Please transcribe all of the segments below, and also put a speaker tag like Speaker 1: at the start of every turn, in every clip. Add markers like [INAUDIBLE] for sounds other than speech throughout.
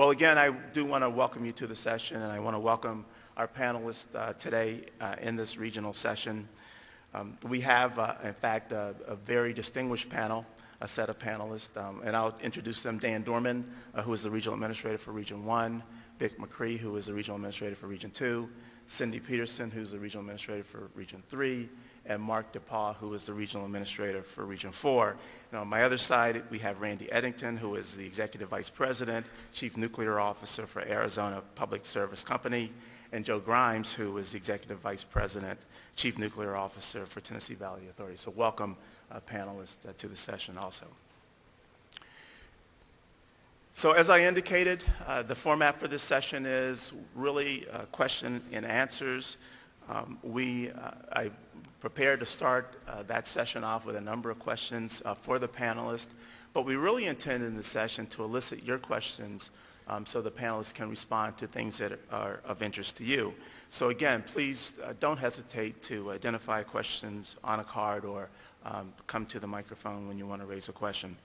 Speaker 1: Well, again, I do want to welcome you to the session, and I want to welcome our panelists uh, today uh, in this regional session. Um, we have, uh, in fact, a, a, very distinguished panel, a set of panelists, um, and I'll introduce them. Dan Dorman, uh, who is the Regional Administrator for Region 1, Vic McCree, who is the Regional Administrator for Region 2, Cindy Pederson, who's the Regional Administrator for Region 3, and Mark DePaul, who is the Regional Administrator for Region 4. And on my other side, we have Randy Edington, who is the Executive Vice President, Chief Nuclear Officer for Arizona Public Service Company, and Joe Grimes, who is the Executive Vice President, Chief Nuclear Officer for Tennessee Valley Authority. So welcome, uh, panelists, uh, to the session also. So as I indicated, uh, the format for this session is really uh, question and answers. Um, we, uh, I prepared to start uh, that session off with a number of questions for the panelists, but we really intend in this session to elicit your questions um, so the panelists can respond to things that are of interest to you. So again, please uh, don't hesitate to identify questions on a card or um, come to the microphone when you want to raise a question.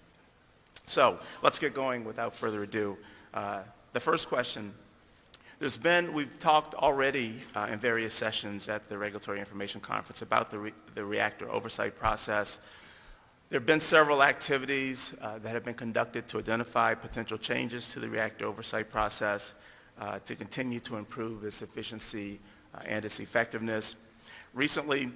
Speaker 1: So let's get going without further ado. Uh, the first question, there's been, we've talked already uh, in various sessions at the Regulatory Information Conference about the, re the reactor oversight process, there have been several activities uh, that have been conducted to identify potential changes to the reactor oversight process uh, to continue to improve its efficiency uh, and its effectiveness. Recently,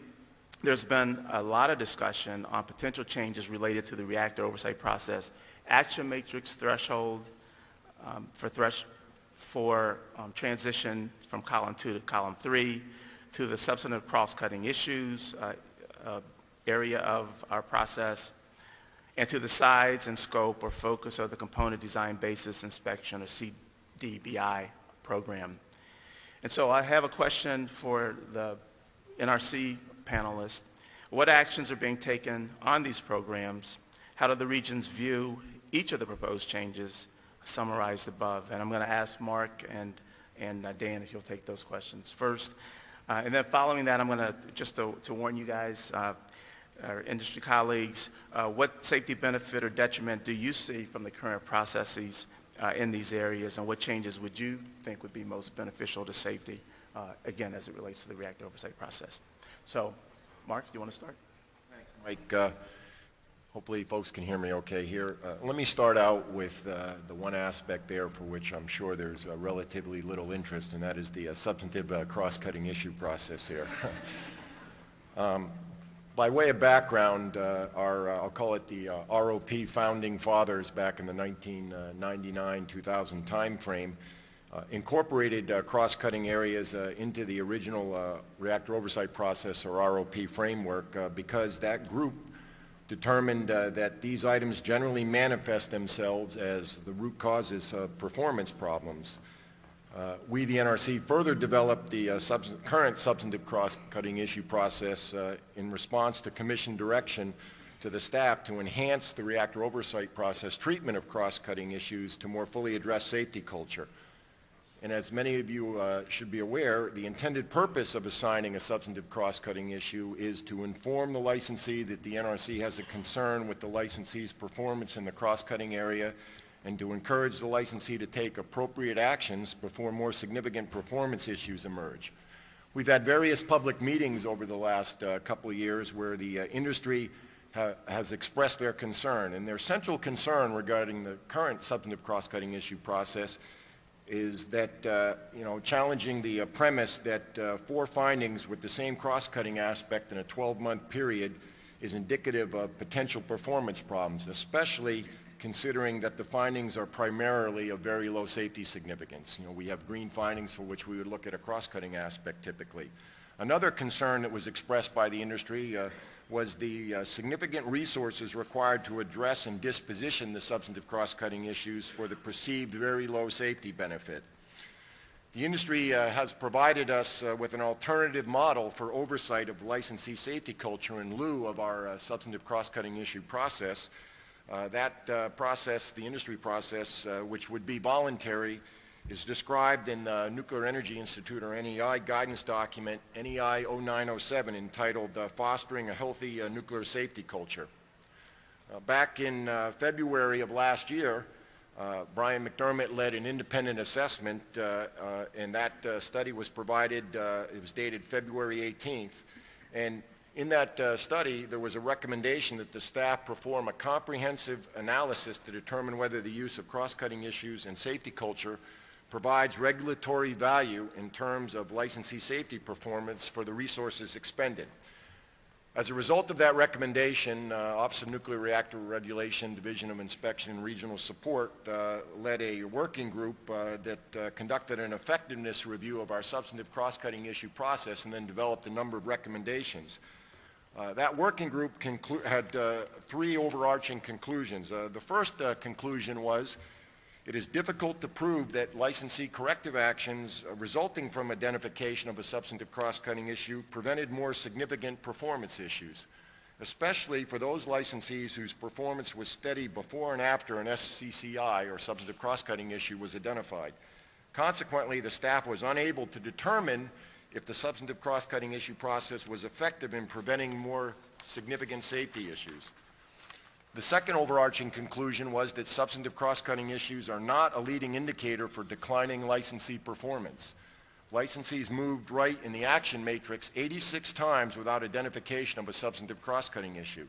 Speaker 1: there's been a lot of discussion on potential changes related to the reactor oversight process, action matrix threshold um, for, thresh for um, transition from column two to column three, to the substantive cross-cutting issues, uh, uh area of our process and to the size and scope or focus of the component design basis inspection or CDBI program. And so I have a question for the NRC panelists. What actions are being taken on these programs? How do the regions view each of the proposed changes summarized above? And I'm going to ask Mark and, and uh, Dan if you'll take those questions first. Uh, and then following that, I'm going to, just to, warn you guys, uh, our industry colleagues, uh, what safety benefit or detriment do you see from the current processes uh, in these areas and what changes would you think would be most beneficial to safety, uh, again, as it relates to the reactor oversight process? So, Mark, do you want to start?
Speaker 2: Thanks, Mike. Uh, hopefully folks can hear me okay here. Uh, let me start out with uh, the one aspect there for which I'm sure there's relatively little interest, and that is the substantive cross-cutting issue process here. [LAUGHS] um, by way of background, uh, our, uh, I'll call it the uh, ROP founding fathers back in the 1999-2000 timeframe uh, incorporated uh, cross-cutting areas uh, into the original reactor oversight process or ROP framework because that group determined that these items generally manifest themselves as the root causes of performance problems. Uh, we, the NRC, further developed the uh, current substantive cross-cutting issue process uh, in response to Commission direction to the staff to enhance the reactor oversight process treatment of cross-cutting issues to more fully address safety culture. And as many of you uh, should be aware, the intended purpose of assigning a substantive cross-cutting issue is to inform the licensee that the NRC has a concern with the licensee's performance in the cross-cutting area and to encourage the licensee to take appropriate actions before more significant performance issues emerge. We've had various public meetings over the last uh, couple of years where the uh, industry ha has expressed their concern, and their central concern regarding the current substantive cross-cutting issue process is that, uh, you know, challenging the uh, premise that uh, four findings with the same cross-cutting aspect in a 12-month period is indicative of potential performance problems, especially considering that the findings are primarily of very low safety significance. You know, we have green findings for which we would look at a cross-cutting aspect typically. Another concern that was expressed by the industry uh, was the uh, significant resources required to address and disposition the substantive cross-cutting issues for the perceived very low safety benefit. The industry uh, has provided us uh, with an alternative model for oversight of licensee safety culture in lieu of our uh, substantive cross-cutting issue process, uh, that uh, process, the industry process, uh, which would be voluntary, is described in the Nuclear Energy Institute or NEI guidance document NEI 0907 entitled Fostering a Healthy Nuclear Safety Culture. back in February of last year, Uh, Brian McDermott led an independent assessment, uh, uh, and that uh, study was provided, uh, it was dated February 18th. And in that uh, study, there was a recommendation that the staff perform a comprehensive analysis to determine whether the use of cross-cutting issues and safety culture provides regulatory value in terms of licensee safety performance for the resources expended. As a result of that recommendation, uh, Office of Nuclear Reactor Regulation, Division of Inspection and Regional Support uh, led a working group uh, that uh, conducted an effectiveness review of our substantive cross-cutting issue process and then developed a number of recommendations. Uh, that working group had uh, three overarching conclusions. The first conclusion was it is difficult to prove that licensee corrective actions resulting from identification of a substantive cross-cutting issue prevented more significant performance issues, especially for those licensees whose performance was steady before and after an SCCI or substantive cross-cutting issue was identified. Consequently, the staff was unable to determine if the substantive cross-cutting issue process was effective in preventing more significant safety issues. The second overarching conclusion was that substantive cross-cutting issues are not a leading indicator for declining licensee performance. Licensees moved right in the action matrix 86 times without identification of a substantive cross-cutting issue.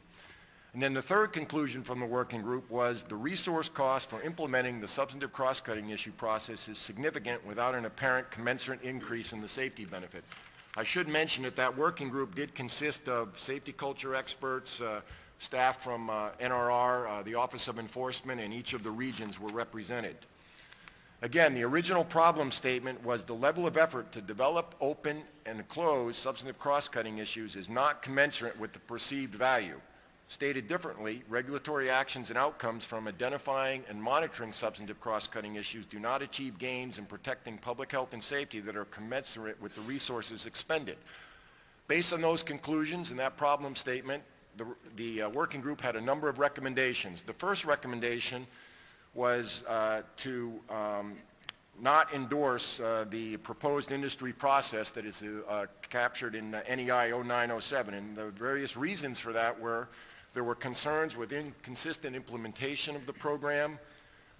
Speaker 2: And then the third conclusion from the working group was the resource cost for implementing the substantive cross-cutting issue process is significant without an apparent commensurate increase in the safety benefit. I should mention that that working group did consist of safety culture experts, uh, staff from uh, NRR, uh, the Office of Enforcement, and each of the regions were represented. Again, the original problem statement was the level of effort to develop, open, and close substantive cross-cutting issues is not commensurate with the perceived value. Stated differently, regulatory actions and outcomes from identifying and monitoring substantive cross-cutting issues do not achieve gains in protecting public health and safety that are commensurate with the resources expended. Based on those conclusions and that problem statement, the, the uh, working group had a number of recommendations. The first recommendation was uh, to um, not endorse uh, the proposed industry process that is uh, captured in NEI 0907. And the various reasons for that were there were concerns with inconsistent implementation of the program,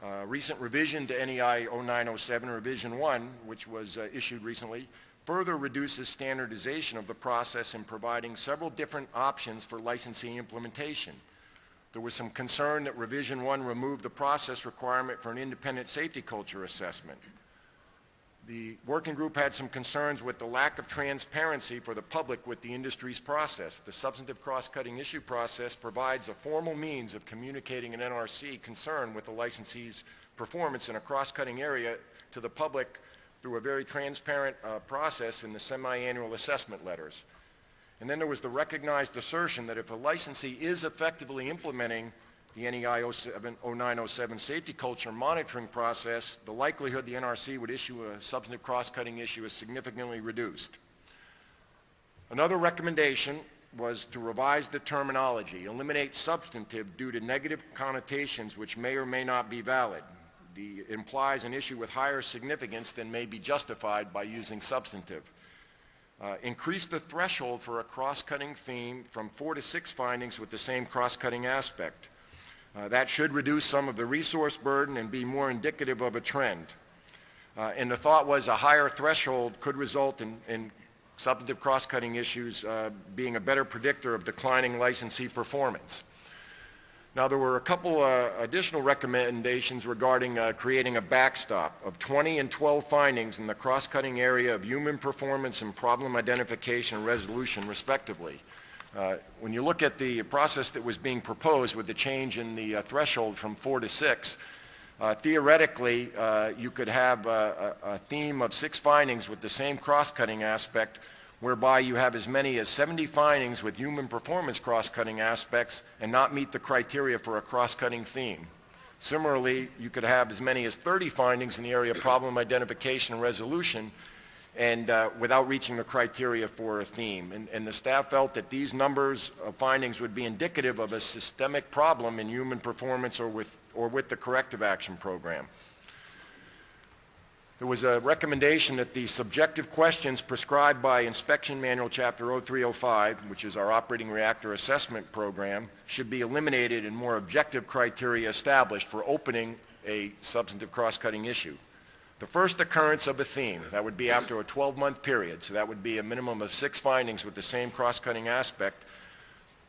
Speaker 2: uh, recent revision to NEI 0907, Revision 1, which was uh, issued recently, further reduces standardization of the process in providing several different options for licensing implementation. There was some concern that Revision 1 removed the process requirement for an independent safety culture assessment. The working group had some concerns with the lack of transparency for the public with the industry's process. The substantive cross-cutting issue process provides a formal means of communicating an NRC concern with the licensee's performance in a cross-cutting area to the public through a very transparent uh, process in the semi-annual assessment letters. And then there was the recognized assertion that if a licensee is effectively implementing the NEI 07, 0907 safety culture monitoring process, the likelihood the NRC would issue a substantive cross-cutting issue is significantly reduced. Another recommendation was to revise the terminology, eliminate substantive due to negative connotations which may or may not be valid. The, implies an issue with higher significance than may be justified by using substantive. Uh, increase the threshold for a cross-cutting theme from four to six findings with the same cross-cutting aspect. Uh, that should reduce some of the resource burden and be more indicative of a trend. Uh, and the thought was a higher threshold could result in, in substantive cross-cutting issues uh, being a better predictor of declining licensee performance. Now, there were a couple uh, additional recommendations regarding uh, creating a backstop of 20 and 12 findings in the cross-cutting area of human performance and problem identification and resolution, respectively. Uh, when you look at the process that was being proposed with the change in the uh, threshold from four to six, uh, theoretically, uh, you could have a, a, theme of six findings with the same cross-cutting aspect, whereby you have as many as 70 findings with human performance cross-cutting aspects and not meet the criteria for a cross-cutting theme. Similarly, you could have as many as 30 findings in the area of problem identification and resolution and uh, without reaching the criteria for a theme. And, and, the staff felt that these numbers of findings would be indicative of a systemic problem in human performance or with, or with the corrective action program. There was a recommendation that the subjective questions prescribed by Inspection Manual Chapter 0305, which is our operating reactor assessment program, should be eliminated and more objective criteria established for opening a substantive cross-cutting issue. The first occurrence of a theme, that would be after a 12-month period, so that would be a minimum of six findings with the same cross-cutting aspect.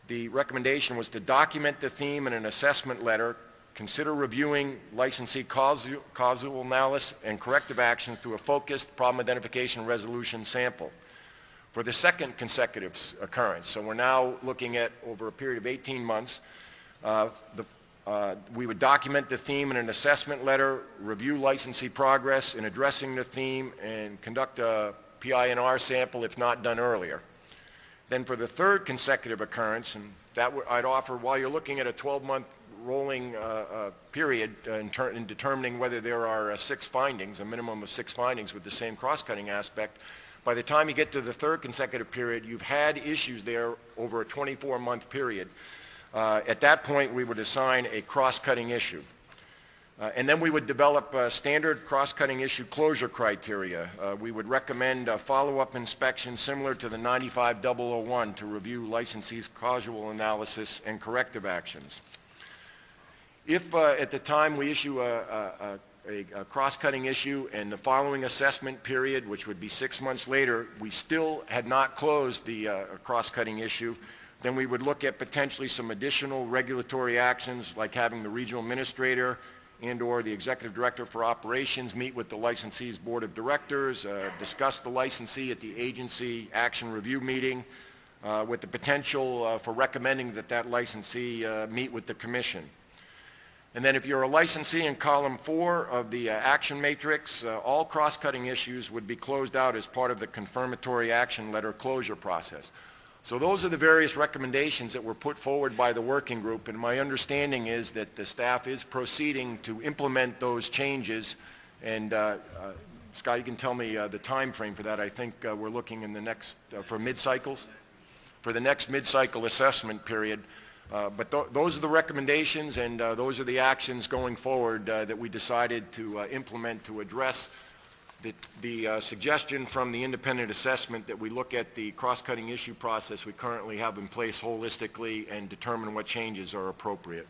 Speaker 2: The recommendation was to document the theme in an assessment letter, consider reviewing licensee causal, analysis and corrective actions through a focused problem identification resolution sample. For the second consecutive occurrence, so we're now looking at over a period of 18 months, uh, the uh, we would document the theme in an assessment letter, review licensee progress in addressing the theme, and conduct a PI&R sample if not done earlier. Then for the third consecutive occurrence, and that I'd offer, while you're looking at a 12-month rolling uh, uh, period in in determining whether there are uh, six findings, a minimum of six findings with the same cross-cutting aspect, by the time you get to the third consecutive period, you've had issues there over a 24-month period. Uh, At that point, we would assign a cross-cutting issue. Uh, And then we would develop uh, standard cross-cutting issue closure criteria. We would recommend a follow-up inspection similar to the 95001 to review licensee's causal analysis and corrective actions. If uh, at the time we issue a, a, a, a cross-cutting issue and the following assessment period, which would be six months later, we still had not closed the uh, cross-cutting issue, then we would look at potentially some additional regulatory actions like having the regional administrator and/or the executive director for operations meet with the licensee's board of directors, uh, discuss the licensee at the agency action review meeting, uh, with the potential uh, for recommending that that licensee uh, meet with the commission. And then if you're a licensee in column four of the uh, action matrix, uh, all cross-cutting issues would be closed out as part of the confirmatory action letter closure process. So those are the various recommendations that were put forward by the working group, and my understanding is that the staff is proceeding to implement those changes. And uh, uh, Scott, you can tell me uh, the time frame for that. I think uh, we're looking in the next, for mid-cycles? For the next mid-cycle assessment period. Uh, But tho- those are the recommendations, and uh, those are the actions going forward uh, that we decided to uh, implement to address the- the uh, suggestion from the independent assessment that we look at the cross-cutting issue process we currently have in place holistically and determine what changes are appropriate.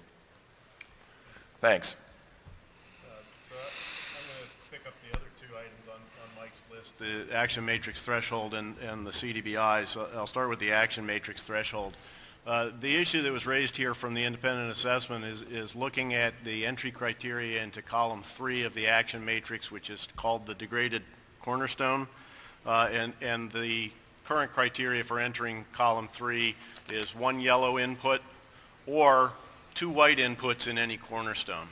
Speaker 2: Thanks.
Speaker 3: So I'm going to pick up the other two items on, Mike's list, the action matrix threshold and, and the CDBI. So I'll start with the action matrix threshold. Uh, The issue that was raised here from the independent assessment is, is looking at the entry criteria into column three of the action matrix, which is called the degraded cornerstone. Uh, And, and the current criteria for entering column three is one yellow input or two white inputs in any cornerstone.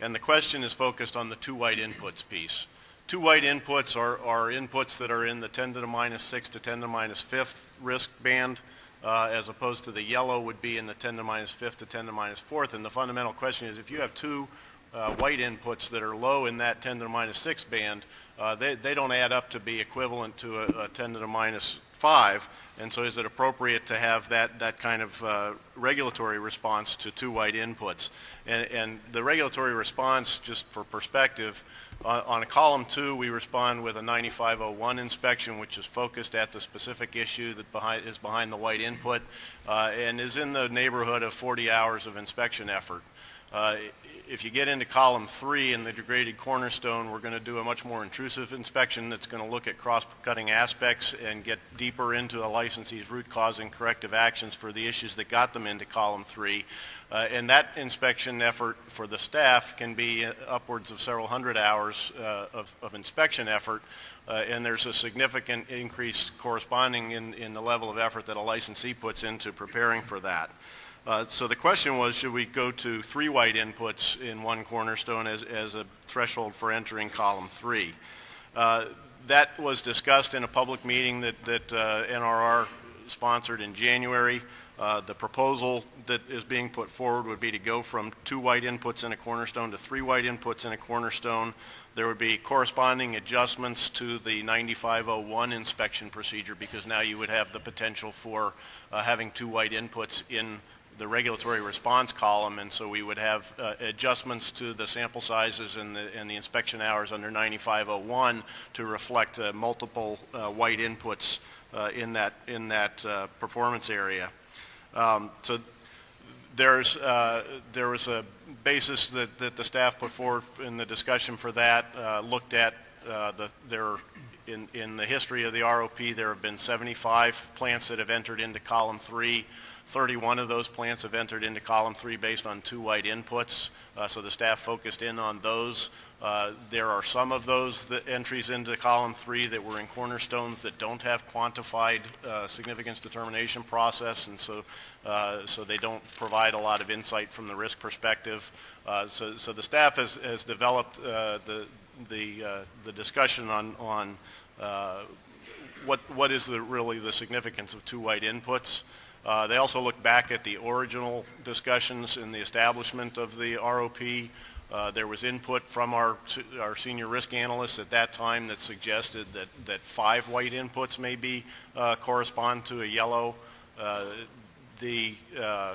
Speaker 3: And the question is focused on the two white inputs piece. Two white inputs are, are inputs that are in the 10 to the minus 6 to 10 to the minus 5th risk band, uh, as opposed to the yellow would be in the 10 to minus 5th to 10 to minus 4th. And the fundamental question is if you have two uh, white inputs that are low in that 10 to the minus 6 band, uh, they, they don't add up to be equivalent to a, a 10 to the minus 5. And so is it appropriate to have that, that kind of uh, regulatory response to two white inputs? And, and the regulatory response, just for perspective, on, on a column two, we respond with a 9501 inspection, which is focused at the specific issue that behind, is behind the white input, uh, and is in the neighborhood of 40 hours of inspection effort. Uh, If you get into column three in the degraded cornerstone, we're going to do a much more intrusive inspection that's going to look at cross-cutting aspects and get deeper into the licensee's root cause and corrective actions for the issues that got them into column three. Uh, And that inspection effort for the staff can be upwards of several hundred hours uh, of of inspection effort, uh, and there's a significant increase corresponding in in the level of effort that a licensee puts into preparing for that. Uh, So the question was, should we go to three white inputs in one cornerstone as, as a threshold for entering column three? Uh, That was discussed in a public meeting that, that uh, NRR sponsored in January. Uh, The proposal that is being put forward would be to go from two white inputs in a cornerstone to three white inputs in a cornerstone. There would be corresponding adjustments to the 9501 inspection procedure because now you would have the potential for uh, having two white inputs in the regulatory response column, and so we would have uh, adjustments to the sample sizes and the, and the inspection hours under 9501 to reflect uh, multiple uh, white inputs uh, in that, in that uh, performance area. Um, So There's, uh, there was a basis that, that the staff put forward in the discussion for that, looked at the, there, in, in the history of the ROP, there have been 75 plants that have entered into column three. 31 of those plants have entered into column three based on two white inputs, uh, so the staff focused in on those. Uh, There are some of those entries into column three that were in cornerstones that don't have quantified uh, significance determination process, and so, uh, so they don't provide a lot of insight from the risk perspective. Uh, So, so the staff has, has developed uh, the, the, the discussion on, on what, what is the, really the significance of two white inputs. Uh, They also look back at the original discussions in the establishment of the ROP. Uh, There was input from our, our senior risk analysts at that time that suggested that, that five white inputs maybe uh, correspond to a yellow. Uh, The, uh,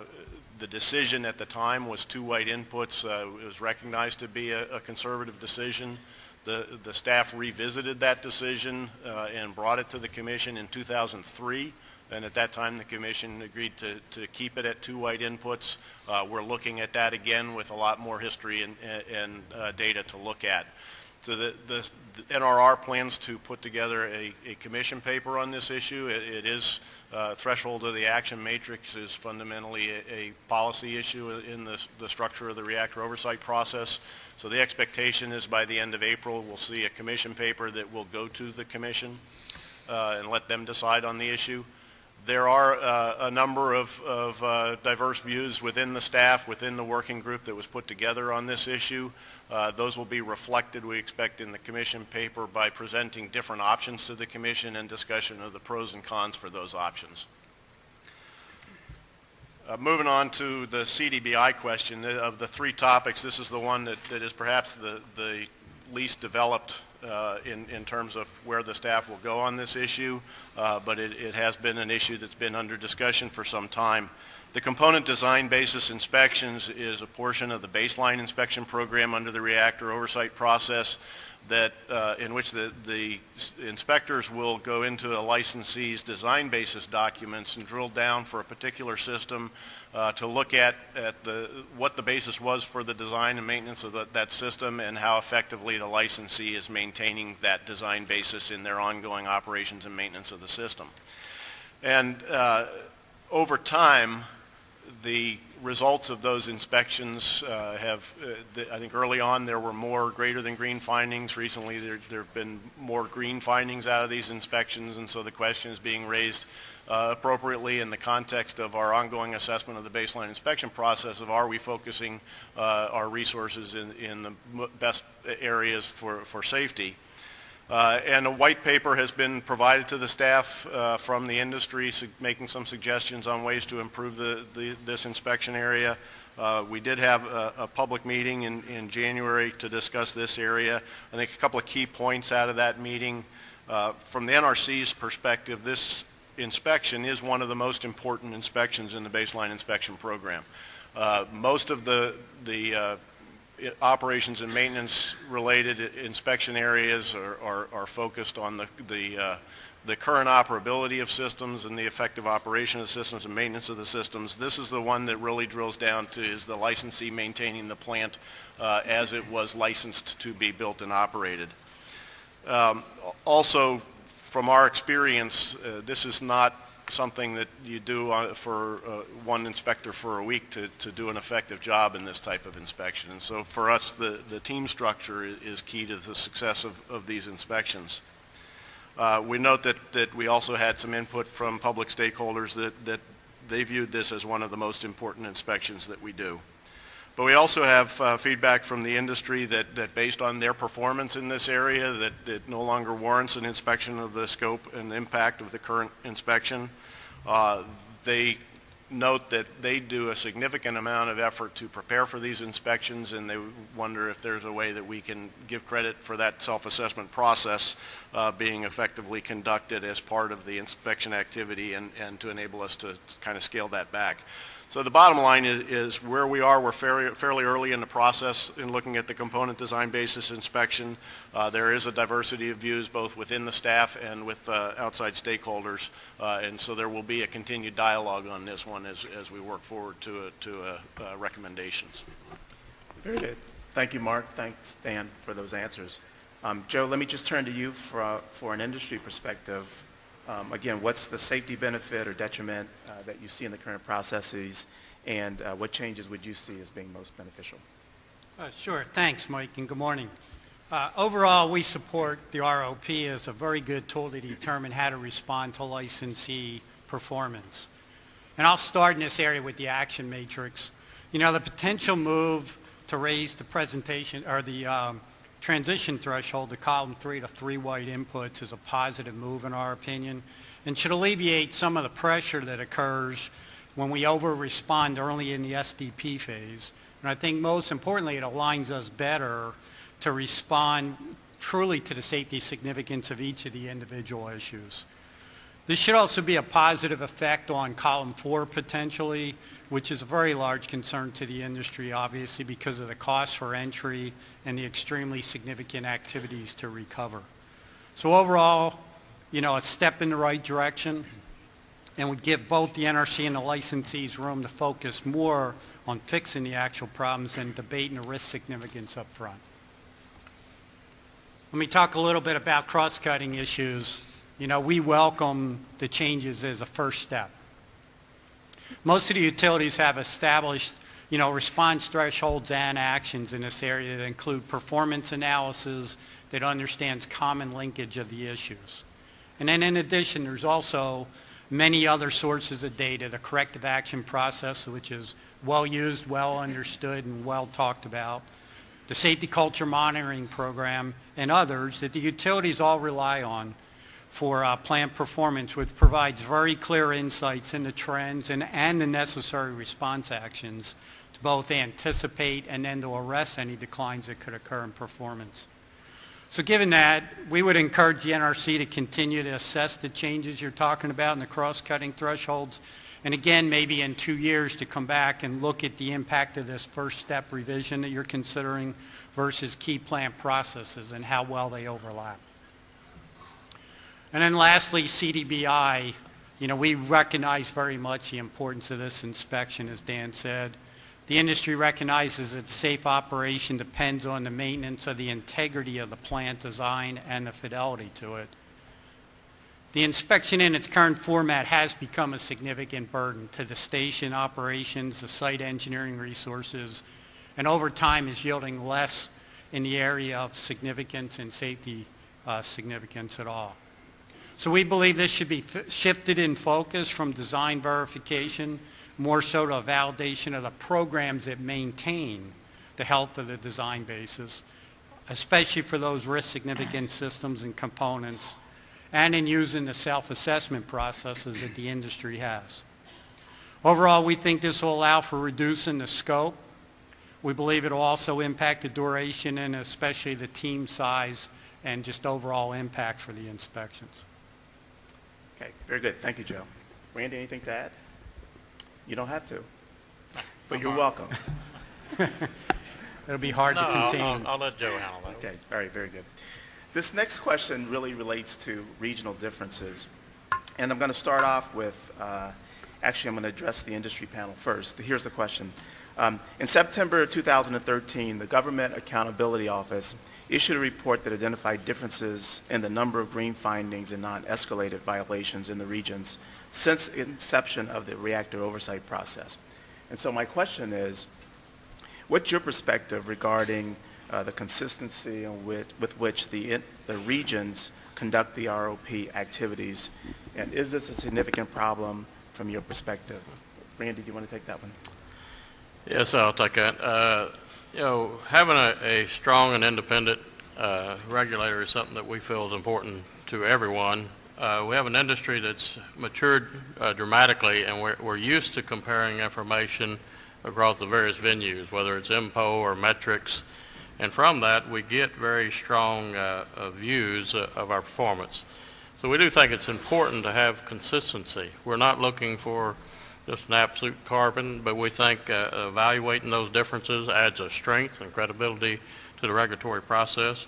Speaker 3: the decision at the time was two white inputs. Uh, It was recognized to be a a conservative decision. The, the staff revisited that decision uh, and brought it to the commission in 2003. And at that time, the commission agreed to, to keep it at two white inputs. Uh, We're looking at that again with a lot more history and, and uh, data to look at. So the, the the NRR plans to put together a, a commission paper on this issue. It, it is, uh, threshold of the action matrix is fundamentally a, a policy issue in the, the structure of the reactor oversight process. So the expectation is by the end of April, we'll see a commission paper that will go to the commission uh, and let them decide on the issue. There are uh, a number of, of uh, diverse views within the staff, within the working group that was put together on this issue. Uh, Those will be reflected, we expect, in the commission paper by presenting different options to the commission and discussion of the pros and cons for those options. Uh, Moving on to the CDBI question, uh, of the three topics, this is the one that, that is perhaps the, the least developed uh, in, in terms of where the staff will go on this issue, uh, but it, it has been an issue that's been under discussion for some time. The component design basis inspections is a portion of the baseline inspection program under the reactor oversight process that, uh, in which the, the inspectors will go into a licensee's design basis documents and drill down for a particular system uh, to look at, at the, what the basis was for the design and maintenance of the, that system and how effectively the licensee is maintaining that design basis in their ongoing operations and maintenance of the system. And uh, over time, the results of those inspections uh, have, uh, the- I think early on, there were more greater than green findings. Recently, there there have been more green findings out of these inspections, and so the question is being raised uh, appropriately in the context of our ongoing assessment of the baseline inspection process of are we focusing uh, our resources in in the best areas for for safety. Uh, And a white paper has been provided to the staff uh, from the industry, making some suggestions on ways to improve the, the- this inspection area. Uh, We did have a, a public meeting in, in January to discuss this area. I think a couple of key points out of that meeting. Uh, From the NRC's perspective, this inspection is one of the most important inspections in the baseline inspection program. Uh, Most of the, the uh, operations and maintenance related inspection areas are, are, are focused on the, the, uh, the current operability of systems and the effective operation of systems and maintenance of the systems. This is the one that really drills down to is the licensee maintaining the plant uh, as it was licensed to be built and operated. Um, Also, from our experience, uh, this is not something that you do for uh, one inspector for a week to, to do an effective job in this type of inspection. And so for us, the, the team structure is key to the success of, of these inspections. Uh, We note that, that we also had some input from public stakeholders that, that they viewed this as one of the most important inspections that we do. But we also have uh, feedback from the industry that, that based on their performance in this area, that it no longer warrants an inspection of the scope and impact of the current inspection. Uh, They note that they do a significant amount of effort to prepare for these inspections, and they wonder if there's a way that we can give credit for that self-assessment process uh, being effectively conducted as part of the inspection activity and, and to enable us to kind of scale that back. So the bottom line is, is where we are, we're fairly, fairly early in the process in looking at the component design basis inspection. Uh, There is a diversity of views both within the staff and with uh, outside stakeholders. Uh, And so there will be a continued dialogue on this one as, as we work forward to, a- to uh, uh, recommendations.
Speaker 1: Very good. Thank you, Mark. Thanks, Dan, for those answers. Um, Joe, let me just turn to you for, uh, for an industry perspective. Um, Again, what's the safety benefit or detriment uh, that you see in the current processes, and uh, what changes would you see as being most beneficial?
Speaker 4: Uh, Sure. Thanks, Mike, and good morning. Uh, Overall, we support the ROP as a very good tool to determine how to respond to licensee performance. And I'll start in this area with the action matrix. You know, the potential move to raise the presentation, or the um, transition threshold to column three to three white inputs is a positive move in our opinion, and should alleviate some of the pressure that occurs when we over-respond early in the SDP phase. And I think most importantly, it aligns us better to respond truly to the safety significance of each of the individual issues. This should also be a positive effect on column four potentially, which is a very large concern to the industry, obviously, because of the cost for entry and the extremely significant activities to recover. So overall, you know, a step in the right direction and would give both the NRC and the licensees room to focus more on fixing the actual problems and debating the risk significance up front. Let me talk a little bit about cross-cutting issues. You know, we welcome the changes as a first step. Most of the utilities have established, you know, response thresholds and actions in this area that include performance analysis that understands common linkage of the issues. And then in addition, there's also many other sources of data, the corrective action process, which is well used, well understood, and well talked about, the safety culture monitoring program, and others that the utilities all rely on for uh, plant performance, which provides very clear insights into trends and, and the necessary response actions to both anticipate and then to arrest any declines that could occur in performance. So given that, we would encourage the NRC to continue to assess the changes you're talking about in the cross-cutting thresholds. And again, maybe in two years to come back and look at the impact of this first step revision that you're considering versus key plant processes and how well they overlap. And then lastly, CDBI, you know, we recognize very much the importance of this inspection, as Dan said. The industry recognizes that safe operation depends on the maintenance of the integrity of the plant design and the fidelity to it. The inspection in its current format has become a significant burden to the station operations, the site engineering resources, and over time is yielding less in the area of significance and safety uh, significance at all. So we believe this should be shifted in focus from design verification more so to a validation of the programs that maintain the health of the design basis, especially for those risk significant systems and components, and in using the self-assessment processes that the industry has. Overall, we think this will allow for reducing the scope. We believe it will also impact the duration and especially the team size and just overall impact for the inspections.
Speaker 1: Okay, very good. Thank you, Joe. Randy, anything to add? You don't have to, but you're welcome. [LAUGHS]
Speaker 4: It'll be hard
Speaker 5: No,
Speaker 4: to
Speaker 5: I'll. I'll- I'll let Joe handle that.
Speaker 1: Okay, all right, very good. This next question really relates to regional differences. And I'm going to start off with, uh, actually, I'm going to address the industry panel first. Here's the question. Um, In September 2013, the Government Accountability Office issued a report that identified differences in the number of green findings and non-escalated violations in the regions since inception of the reactor oversight process. And so my question is, What's your perspective regarding uh, the consistency with, with which the, in- the regions conduct the ROP activities? And is this a significant problem from your perspective? Randy, do you want to take that one?
Speaker 5: Yes, I'll take that. Uh, You know, having a, a strong and independent uh, regulator is something that we feel is important to everyone. Uh, We have an industry that's matured uh, dramatically, and we're, we're used to comparing information across the various venues, whether it's INPO or metrics. And from that, we get very strong uh, uh, views uh, of our performance. So we do think it's important to have consistency. We're not looking for just an absolute carbon, but we think uh, evaluating those differences adds a strength and credibility to the regulatory process.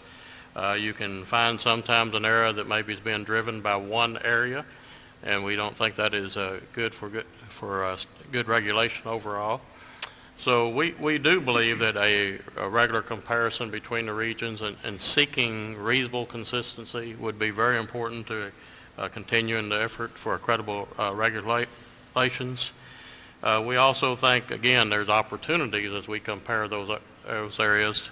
Speaker 5: Uh, You can find sometimes an area that maybe is being driven by one area, and we don't think that is uh, good for good, for uh, good regulation overall. So we, we do believe that a, a regular comparison between the regions and, and seeking reasonable consistency would be very important to uh, continuing the effort for a credible uh, regulations. Uh, we also think, again, there's opportunities as we compare those, uh, those areas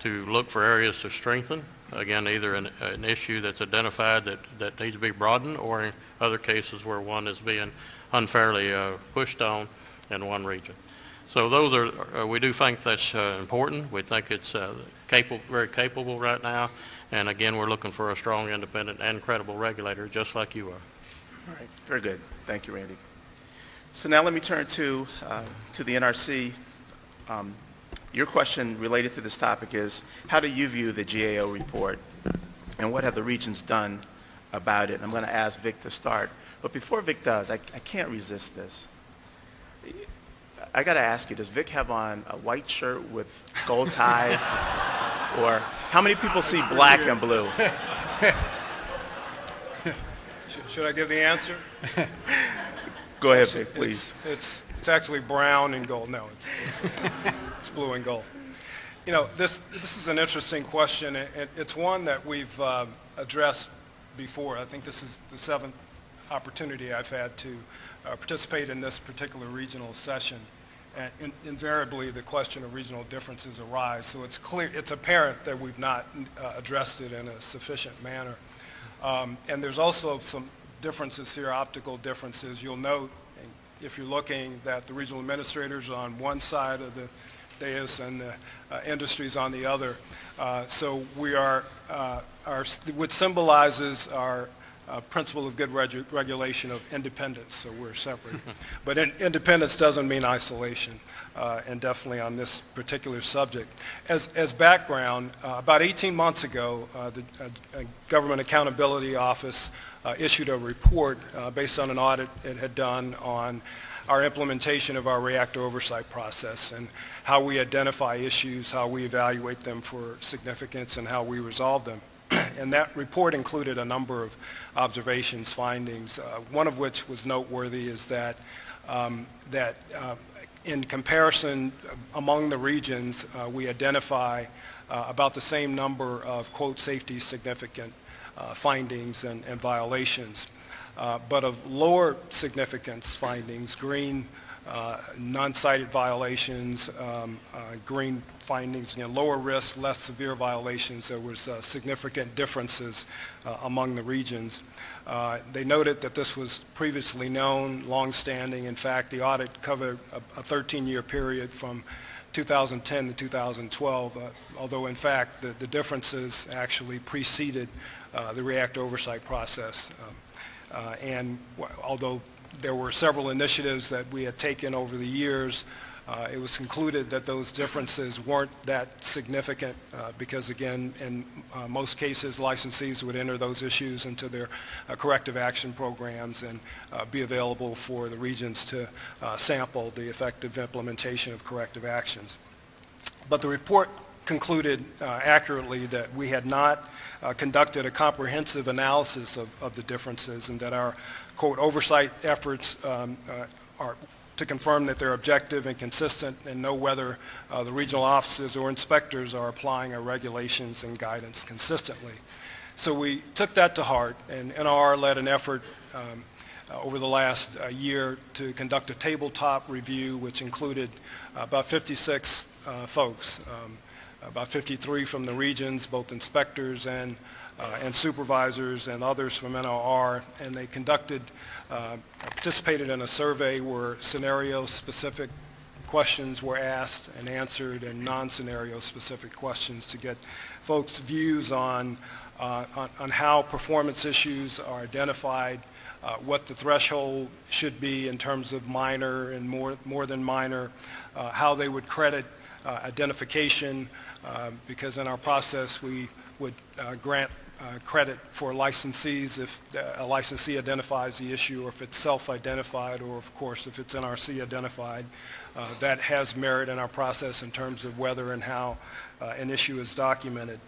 Speaker 5: to look for areas to strengthen. Again, either an, an issue that's identified that, that needs to be broadened or in other cases where one is being unfairly uh, pushed on in one region. So those are, uh, we do think that's uh, important. We think it's uh, capable, very capable right now. And again, we're looking for a strong, independent, and credible regulator, just like you are.
Speaker 1: All right, very good. Thank you, Randy. So now let me turn to, uh, to the NRC. Um, Your question related to this topic is, how do you view the GAO report, and what have the regions done about it? I'm going to ask Vic to start. But before Vic does, I I can't resist this. I got to ask you, does Vic have on a white shirt with gold tie? [LAUGHS] Or how many people see black and blue?
Speaker 6: Should- [LAUGHS] Should I give the answer? [LAUGHS]
Speaker 1: Go ahead, Vic, please.
Speaker 6: It's, it's, it's actually brown and gold. No, it's, [LAUGHS] it's blue and gold. You know, this, this is an interesting question. and it- It's one that we've um, addressed before. I think this is the seventh opportunity I've had to uh, participate in this particular regional session. And in- invariably, the question of regional differences arise. So it's clear, it's apparent that we've not uh, addressed it in a sufficient manner. Um, And there's also some differences here, optical differences. You'll note, if you're looking, that the regional administrators are on one side of the dais and the uh, industries on the other. Uh, So we are, uh, our, which symbolizes our uh, principle of good regu- regulation of independence, so we're separate. [LAUGHS] But in- independence doesn't mean isolation, uh, and definitely on this particular subject. As, as background, uh, about 18 months ago, uh, the uh, Government Accountability Office uh, issued a report uh, based on an audit it had done on our implementation of our reactor oversight process and how we identify issues, how we evaluate them for significance, and how we resolve them. [CLEARS THROAT] And that report included a number of observations, findings, one of which was noteworthy is that, um, that in comparison uh, among the regions, uh, we identify uh, about the same number of, quote, safety significant uh, findings and and violations. Uh, But of lower significance findings, green, uh, non-cited violations, um, green findings, know, lower risk, less severe violations, there was significant differences among the regions. Uh, They noted that this was previously known, longstanding. In fact, the audit covered a a 13-year period from 2010 to 2012, uh, although in fact, the the differences actually preceded uh, the reactor oversight process. Um, uh, And although there were several initiatives that we had taken over the years, uh, it was concluded that those differences weren't that significant uh, because, again, in uh, most cases, licensees would enter those issues into their uh, corrective action programs and uh, be available for the regions to uh, sample the effective implementation of corrective actions. But the report concluded accurately that we had not conducted a comprehensive analysis of, of the differences and that our, quote, oversight efforts um, are to confirm that they're objective and consistent and know whether uh, the regional offices or inspectors are applying our regulations and guidance consistently. So we took that to heart, and NRR led an effort um, uh, over the last uh, year to conduct a tabletop review, which included uh, about 56 uh, folks, um, about 53 from the regions, both inspectors and, uh, and supervisors and others from NRR, and they conducted, uh, participated in a survey where scenario-specific questions were asked and answered and non-scenario specific questions to get folks' views on, uh, on, on how performance issues are identified, uh, what the threshold should be in terms of minor and more, more than minor, uh, how they would credit uh, identification, uh, because in our process we would uh, grant uh, credit for licensees if uh, a licensee identifies the issue or if it's self-identified or of course if it's NRC identified. Uh, That has merit in our process in terms of whether and how uh, an issue is documented.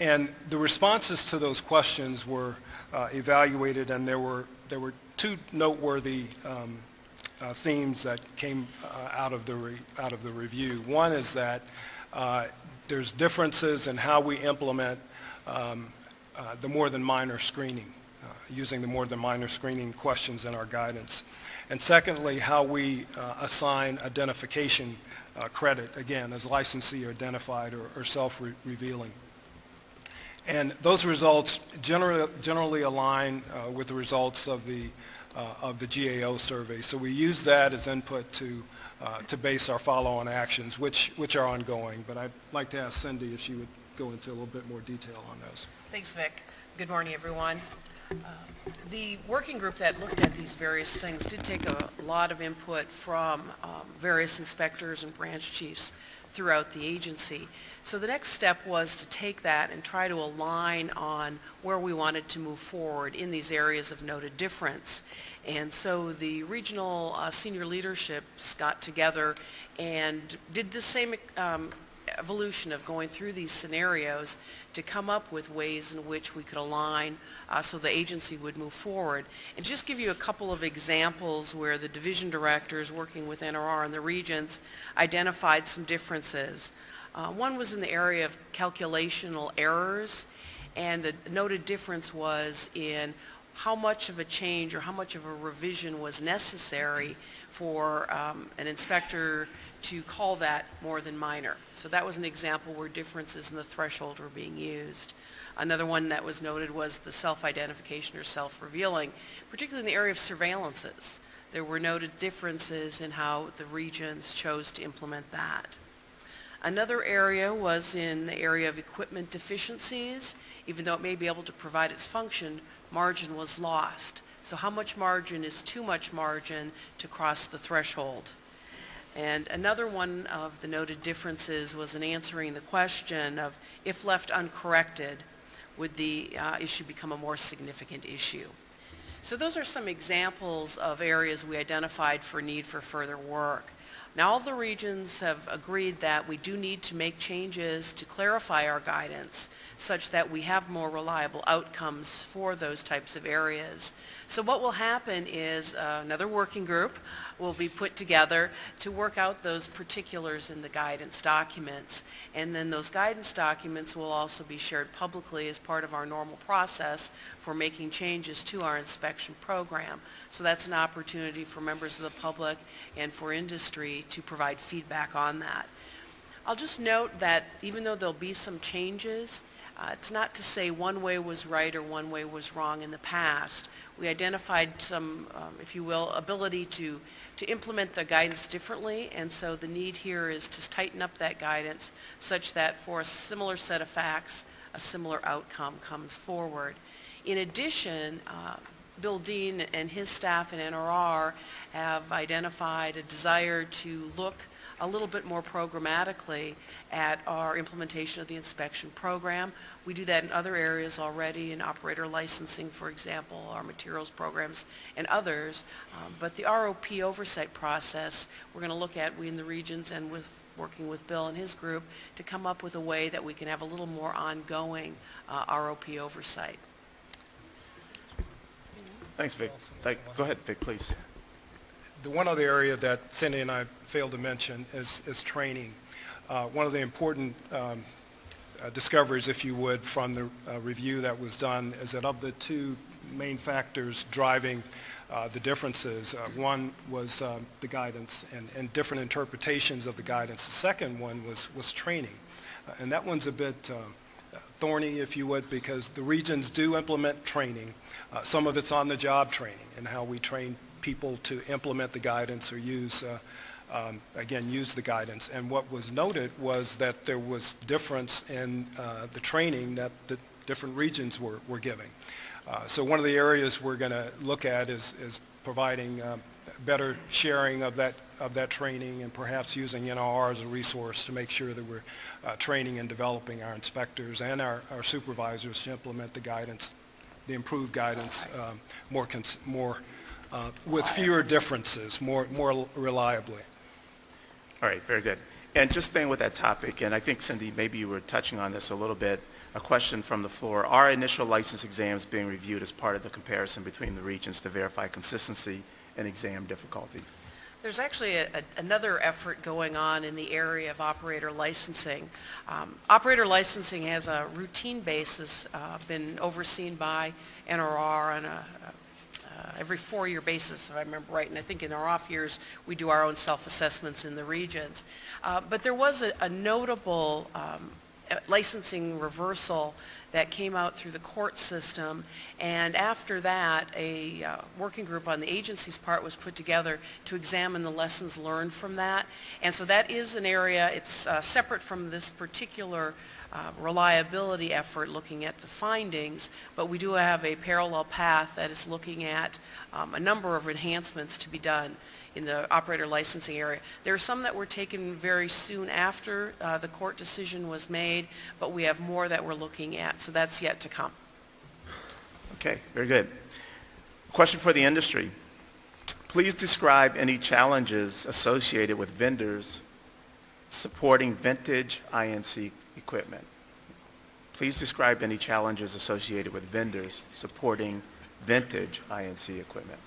Speaker 6: And the responses to those questions were uh, evaluated, and there were, there were two noteworthy um, themes that came out of the, out of the review. One is that there's differences in how we implement um, uh, the more than minor screening, uh, using the more than minor screening questions in our guidance. And secondly, how we uh, assign identification uh, credit, again, as licensee identified or or self-revealing. And those results generally, generally align with the results of the, of the GAO survey. So we use that as input to, uh, to base our follow-on actions, which, which are ongoing. But I'd like to ask Cindy if she would go into a little bit more detail on those.
Speaker 7: Thanks, Vic. Good morning, everyone. Um, The working group that looked at these various things did take a lot of input from um, various inspectors and branch chiefs throughout the agency. So the next step was to take that and try to align on where we wanted to move forward in these areas of noted difference. And so the regional uh, senior leaderships got together and did the same um, evolution of going through these scenarios to come up with ways in which we could align uh, so the agency would move forward. And just give you a couple of examples where the division directors working with NRR and the regions identified some differences. Uh, one was in the area of calculational errors and a noted difference was in how much of a change or how much of a revision was necessary for um, an inspector to call that more than minor. So that was an example where differences in the threshold were being used. Another one that was noted was the self-identification or self-revealing, particularly in the area of surveillances. There were noted differences in how the regions chose to implement that. Another area was in the area of equipment deficiencies. Even though it may be able to provide its function, margin was lost. So how much margin is too much margin to cross the threshold? And another one of the noted differences was in answering the question of if left uncorrected, would the uh, issue become a more significant issue? So those are some examples of areas we identified for need for further work. Now all the regions have agreed that we do need to make changes to clarify our guidance such that we have more reliable outcomes for those types of areas. So what will happen is uh, another working group will be put together to work out those particulars in the guidance documents. And then those guidance documents will also be shared publicly as part of our normal process for making changes to our inspection program. So that's an opportunity for members of the public and for industry to provide feedback on that. I'll just note that even though there'll be some changes, uh, it's not to say one way was right or one way was wrong in the past. We identified some, um, if you will, ability to, to implement the guidance differently, and so the need here is to tighten up that guidance such that for a similar set of facts, a similar outcome comes forward. In addition, uh, Bill Dean and his staff in NRR have identified a desire to look a little bit more programmatically at our implementation of the inspection program. We do that in other areas already, in operator licensing, for example, our materials programs, and others. Um, But the ROP oversight process, we're going to look at, we in the regions and with, working with Bill and his group, to come up with a way that we can have a little more ongoing uh, ROP oversight.
Speaker 1: Thanks, Vic. Thank- Go ahead, Vic, please.
Speaker 6: The one other area that Cindy and I failed to mention is, is training. Uh, One of the important um, uh, discoveries, if you would, from the uh, review that was done is that of the two main factors driving uh, the differences, uh, one was um, the guidance and, and different interpretations of the guidance. The second one was, was training. Uh, And that one's a bit thorny, if you would, because the regions do implement training. Uh, Some of it's on-the-job training and how we train people to implement the guidance or use, uh, um, again, use the guidance. And what was noted was that there was difference in uh, the training that the different regions were, were giving. Uh, So one of the areas we're going to look at is, is providing uh, better sharing of that, of that training and perhaps using NRR as a resource to make sure that we're uh, training and developing our inspectors and our our supervisors to implement the guidance, the improved guidance um, more, more, uh, with fewer differences, more, more reliably.
Speaker 1: All right, very good. And just staying with that topic, and I think Cindy, maybe you were touching on this a little bit, a question from the floor. Are initial license exams being reviewed as part of the comparison between the regions to verify consistency and exam difficulty?
Speaker 7: There's actually a- a- another effort going on in the area of operator licensing. Um, Operator licensing has a routine basis, uh, been overseen by NRR on a, every four-year basis, if I remember right, and I think in our off years, we do our own self-assessments in the regions. Uh, But there was a a notable um, uh, licensing reversal that came out through the court system, and after that, a uh, working group on the agency's part was put together to examine the lessons learned from that. And so that is an area, it's uh, separate from this particular uh, reliability effort looking at the findings, but we do have a parallel path that is looking at um, a number of enhancements to be done in the operator licensing area. There are some that were taken very soon after uh, the court decision was made, but we have more that we're looking at, so that's yet to come.
Speaker 1: Okay, very good. Question for the industry. Please describe any challenges associated with vendors supporting vintage I&C equipment. Please describe any challenges associated with vendors supporting vintage I&C equipment.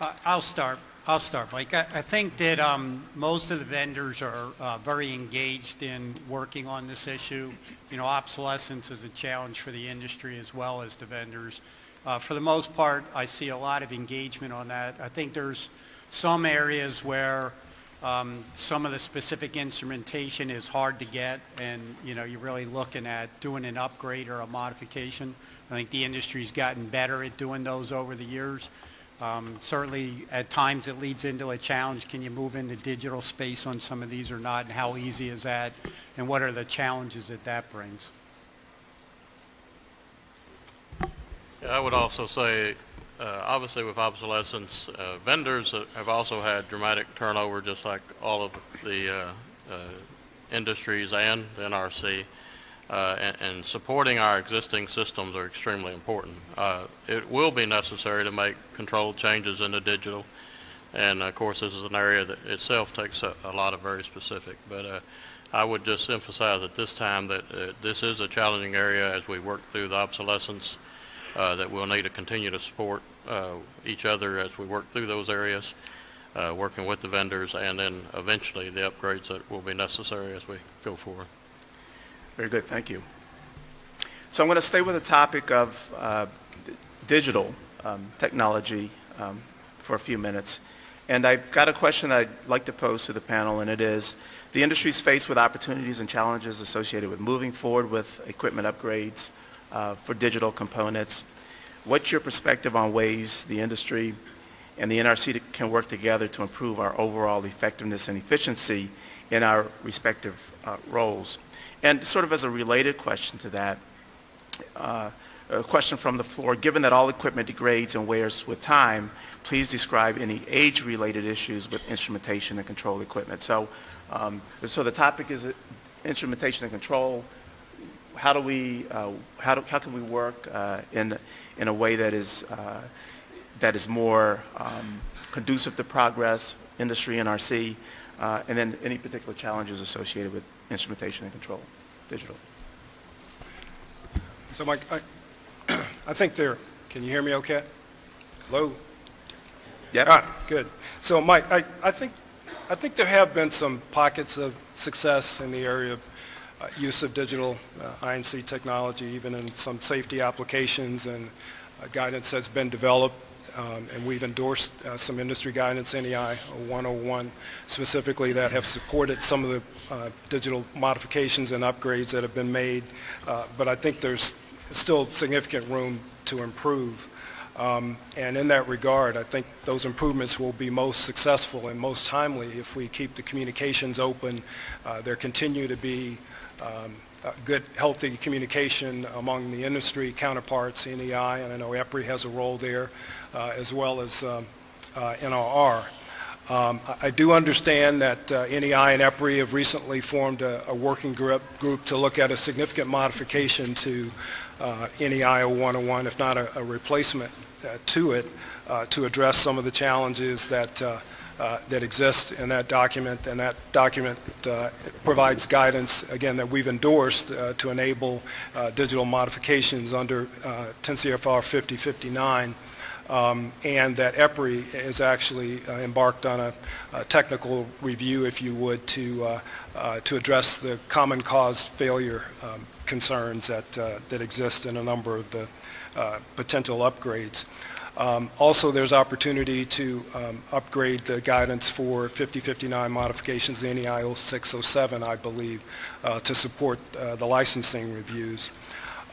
Speaker 4: Uh, I'll start. I'll start, Mike. I I think that um, most of the vendors are uh, very engaged in working on this issue. You know, obsolescence is a challenge for the industry as well as the vendors. Uh, For the most part, I see a lot of engagement on that. I think there's some areas where um, some of the specific instrumentation is hard to get, and, you know, you're really looking at doing an upgrade or a modification. I think the industry's gotten better at doing those over the years. Um, Certainly, at times, it leads into a challenge. Can you move into digital space on some of these or not, and how easy is that? And what are the challenges that that brings?
Speaker 5: I would also say, uh, obviously with obsolescence, uh, vendors have also had dramatic turnover, just like all of the uh, uh, industries and the NRC. Uh, and, and supporting our existing systems are extremely important. It will be necessary to make controlled changes in the digital, and of course, this is an area that itself takes a, a lot of very specific. But I would just emphasize at this time that uh, this is a challenging area as we work through the obsolescence uh, that we'll need to continue to support uh, each other as we work through those areas, uh, working with the vendors, and then eventually the upgrades that will be necessary as we go forward.
Speaker 1: Very good, thank you. So I'm going to stay with the topic of uh, digital um, technology um, for a few minutes. And I've got a question that I'd like to pose to the panel, and it is, the industry is faced with opportunities and challenges associated with moving forward with equipment upgrades uh, for digital components. What's your perspective on ways the industry and the NRC can work together to improve our overall effectiveness and efficiency in our respective uh, roles? And sort of as a related question to that, uh, a question from the floor, given that all equipment degrades and wears with time, please describe any age-related issues with instrumentation and control equipment. So, um, so the topic is uh, instrumentation and control. How do we, uh, how, do, how can we work uh, in, in a way that is, uh, that is more um, conducive to progress, industry, NRC, uh, and then any particular challenges associated with instrumentation and control, digital?
Speaker 6: So Mike, I, [CLEARS THROAT] I think there, can you hear me okay? Hello?
Speaker 1: Yeah.
Speaker 6: All right, good. So Mike, I, I think, I think there have been some pockets of success in the area of use of digital uh, I&C technology, even in some safety applications and uh, guidance that's been developed. Um, and we've endorsed uh, some industry guidance, NEI 101 specifically, that have supported some of the uh, digital modifications and upgrades that have been made. Uh, but I think there's still significant room to improve. Um, And in that regard, I think those improvements will be most successful and most timely if we keep the communications open. Uh, There continue to be um, good, healthy communication among the industry counterparts, NEI, and I know EPRI has a role there, uh, as well as um, uh, NRR. Um, I do understand that uh, NEI and EPRI have recently formed a a working group group to look at a significant modification to uh, NEI 0101, if not a a replacement uh, to it, uh, to address some of the challenges that uh, that exist in that document, and that document uh, provides guidance, again, that we've endorsed uh, to enable uh, digital modifications under uh, 10 CFR 5059, um, and that EPRI has actually uh, embarked on a a technical review, if you would, to uh, uh, to address the common cause failure um, concerns that that exist in a number of the potential upgrades. Um, Also, there's opportunity to um, upgrade the guidance for 5059 modifications, the NEI 0607, I believe, uh, to support uh, the licensing reviews.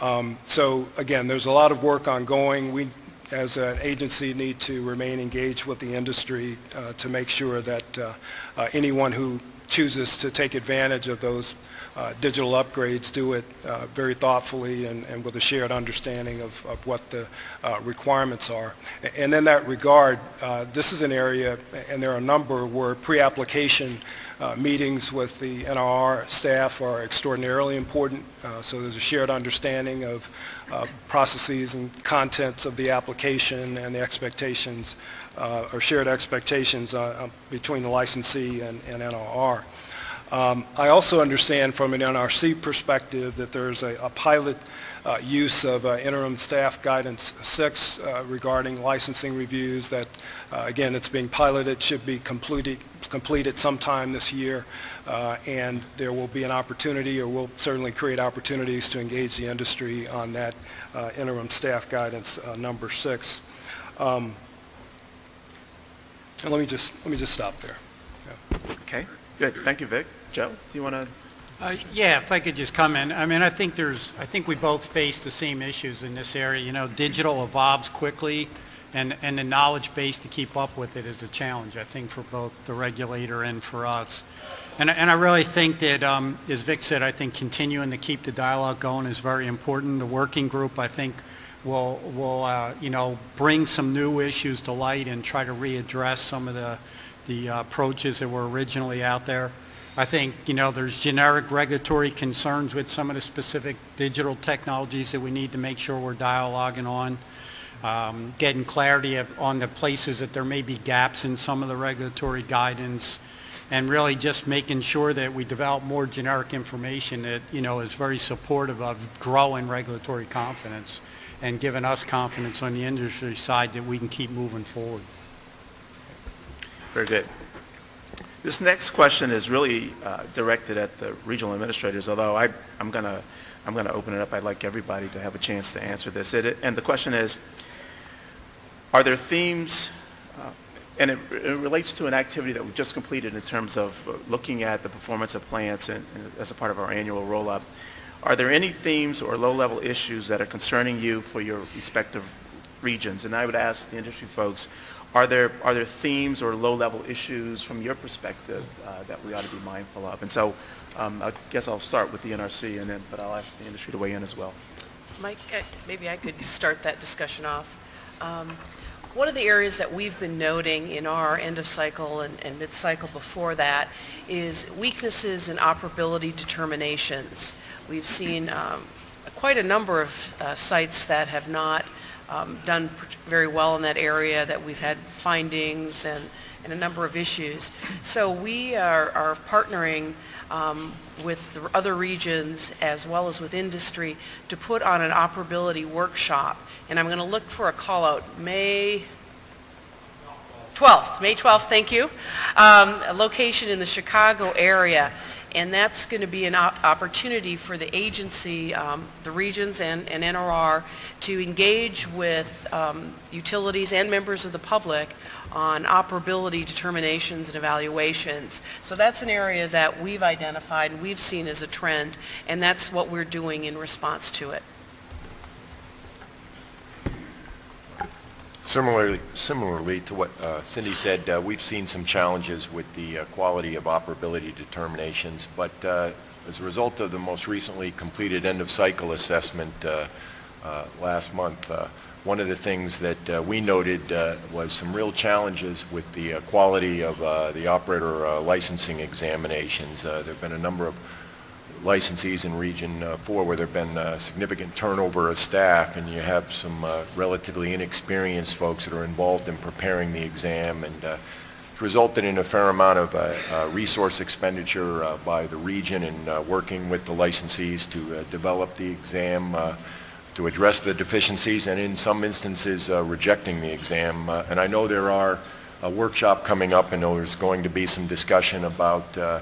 Speaker 6: Um, So again, there's a lot of work ongoing. We, as an agency, need to remain engaged with the industry uh, to make sure that uh, uh, anyone who chooses to take advantage of those uh, digital upgrades do it uh, very thoughtfully and and with a shared understanding of of what the uh, requirements are. And in that regard, uh, this is an area, and there are a number, where pre-application uh, meetings with the NRR staff are extraordinarily important, so there's a shared understanding of processes and contents of the application and the expectations, or shared expectations between the licensee and and NRR. Um, I also understand from an NRC perspective that there's a a pilot uh, use of uh, interim staff guidance six uh, regarding licensing reviews that, uh, again, it's being piloted, should be completed, completed sometime this year, uh, and there will be an opportunity, or we'll certainly create opportunities to engage the industry on that uh, interim staff guidance number six. Um, And let me just, let me just stop there.
Speaker 1: Okay, good. Thank you, Vic. Joe, do you want to?
Speaker 4: Uh, Yeah, if I could just comment. I mean, I think there's, I think we both face the same issues in this area. You know, digital evolves quickly, and, and the knowledge base to keep up with it is a challenge, I think, for both the regulator and for us. And, and I really think that, um, as Vic said, I think continuing to keep the dialogue going is very important. The working group, I think, will, will, uh, you know, bring some new issues to light and try to readdress some of the, the uh, approaches that were originally out there. I think, you know, there's generic regulatory concerns with some of the specific digital technologies that we need to make sure we're dialoguing on. Um, Getting clarity of- on the places that there may be gaps in some of the regulatory guidance, and really just making sure that we develop more generic information that, you know, is very supportive of growing regulatory confidence and giving us confidence on the industry side that we can keep moving forward.
Speaker 1: Very good. This next question is really uh, directed at the regional administrators, although I, I'm going to, I'm to open it up. I'd like everybody to have a chance to answer this. It- And the question is, are there themes, uh, and it it relates to an activity that we just completed in terms of uh, looking at the performance of plants and- and as a part of our annual roll-up. Are there any themes or low-level issues that are concerning you for your respective regions? And I would ask the industry folks, are there, are there themes or low-level issues from your perspective uh, that we ought to be mindful of? And so um, I guess I'll start with the NRC, and then, but I'll ask the industry to weigh in as well.
Speaker 7: Mike, uh, maybe I could start that discussion off. Um, One of the areas that we've been noting in our end-of-cycle and and mid-cycle before that is weaknesses in operability determinations. We've seen um, quite a number of uh, sites that have not um, done very well in that area, that we've had findings and and a number of issues. So we are are partnering um, with other regions as well as with industry to put on an operability workshop. And I'm going to look for a call out, May 12th, May 12th, thank you. Um, A location in the Chicago area. And that's going to be an op- opportunity for the agency, um, the regions and and NRR, to engage with um, utilities and members of the public on operability determinations and evaluations. So that's an area that we've identified, and we've seen as a trend, and that's what we're doing in response to it.
Speaker 2: Similarly, similarly to what uh, Cindy said, uh, we've seen some challenges with the uh, quality of operability determinations, but uh, as a result of the most recently completed end-of-cycle assessment uh, uh, last month, one of the things that we noted was some real challenges with the quality of the operator licensing examinations. There have been a number of licensees in Region uh, 4 where there have been uh, significant turnover of staff, and you have some uh, relatively inexperienced folks that are involved in preparing the exam, and uh, it's resulted in a fair amount of uh, resource expenditure by the region in working with the licensees to develop the exam, to address the deficiencies, and in some instances, rejecting the exam. And I know there are a workshop coming up, and there's going to be some discussion about uh,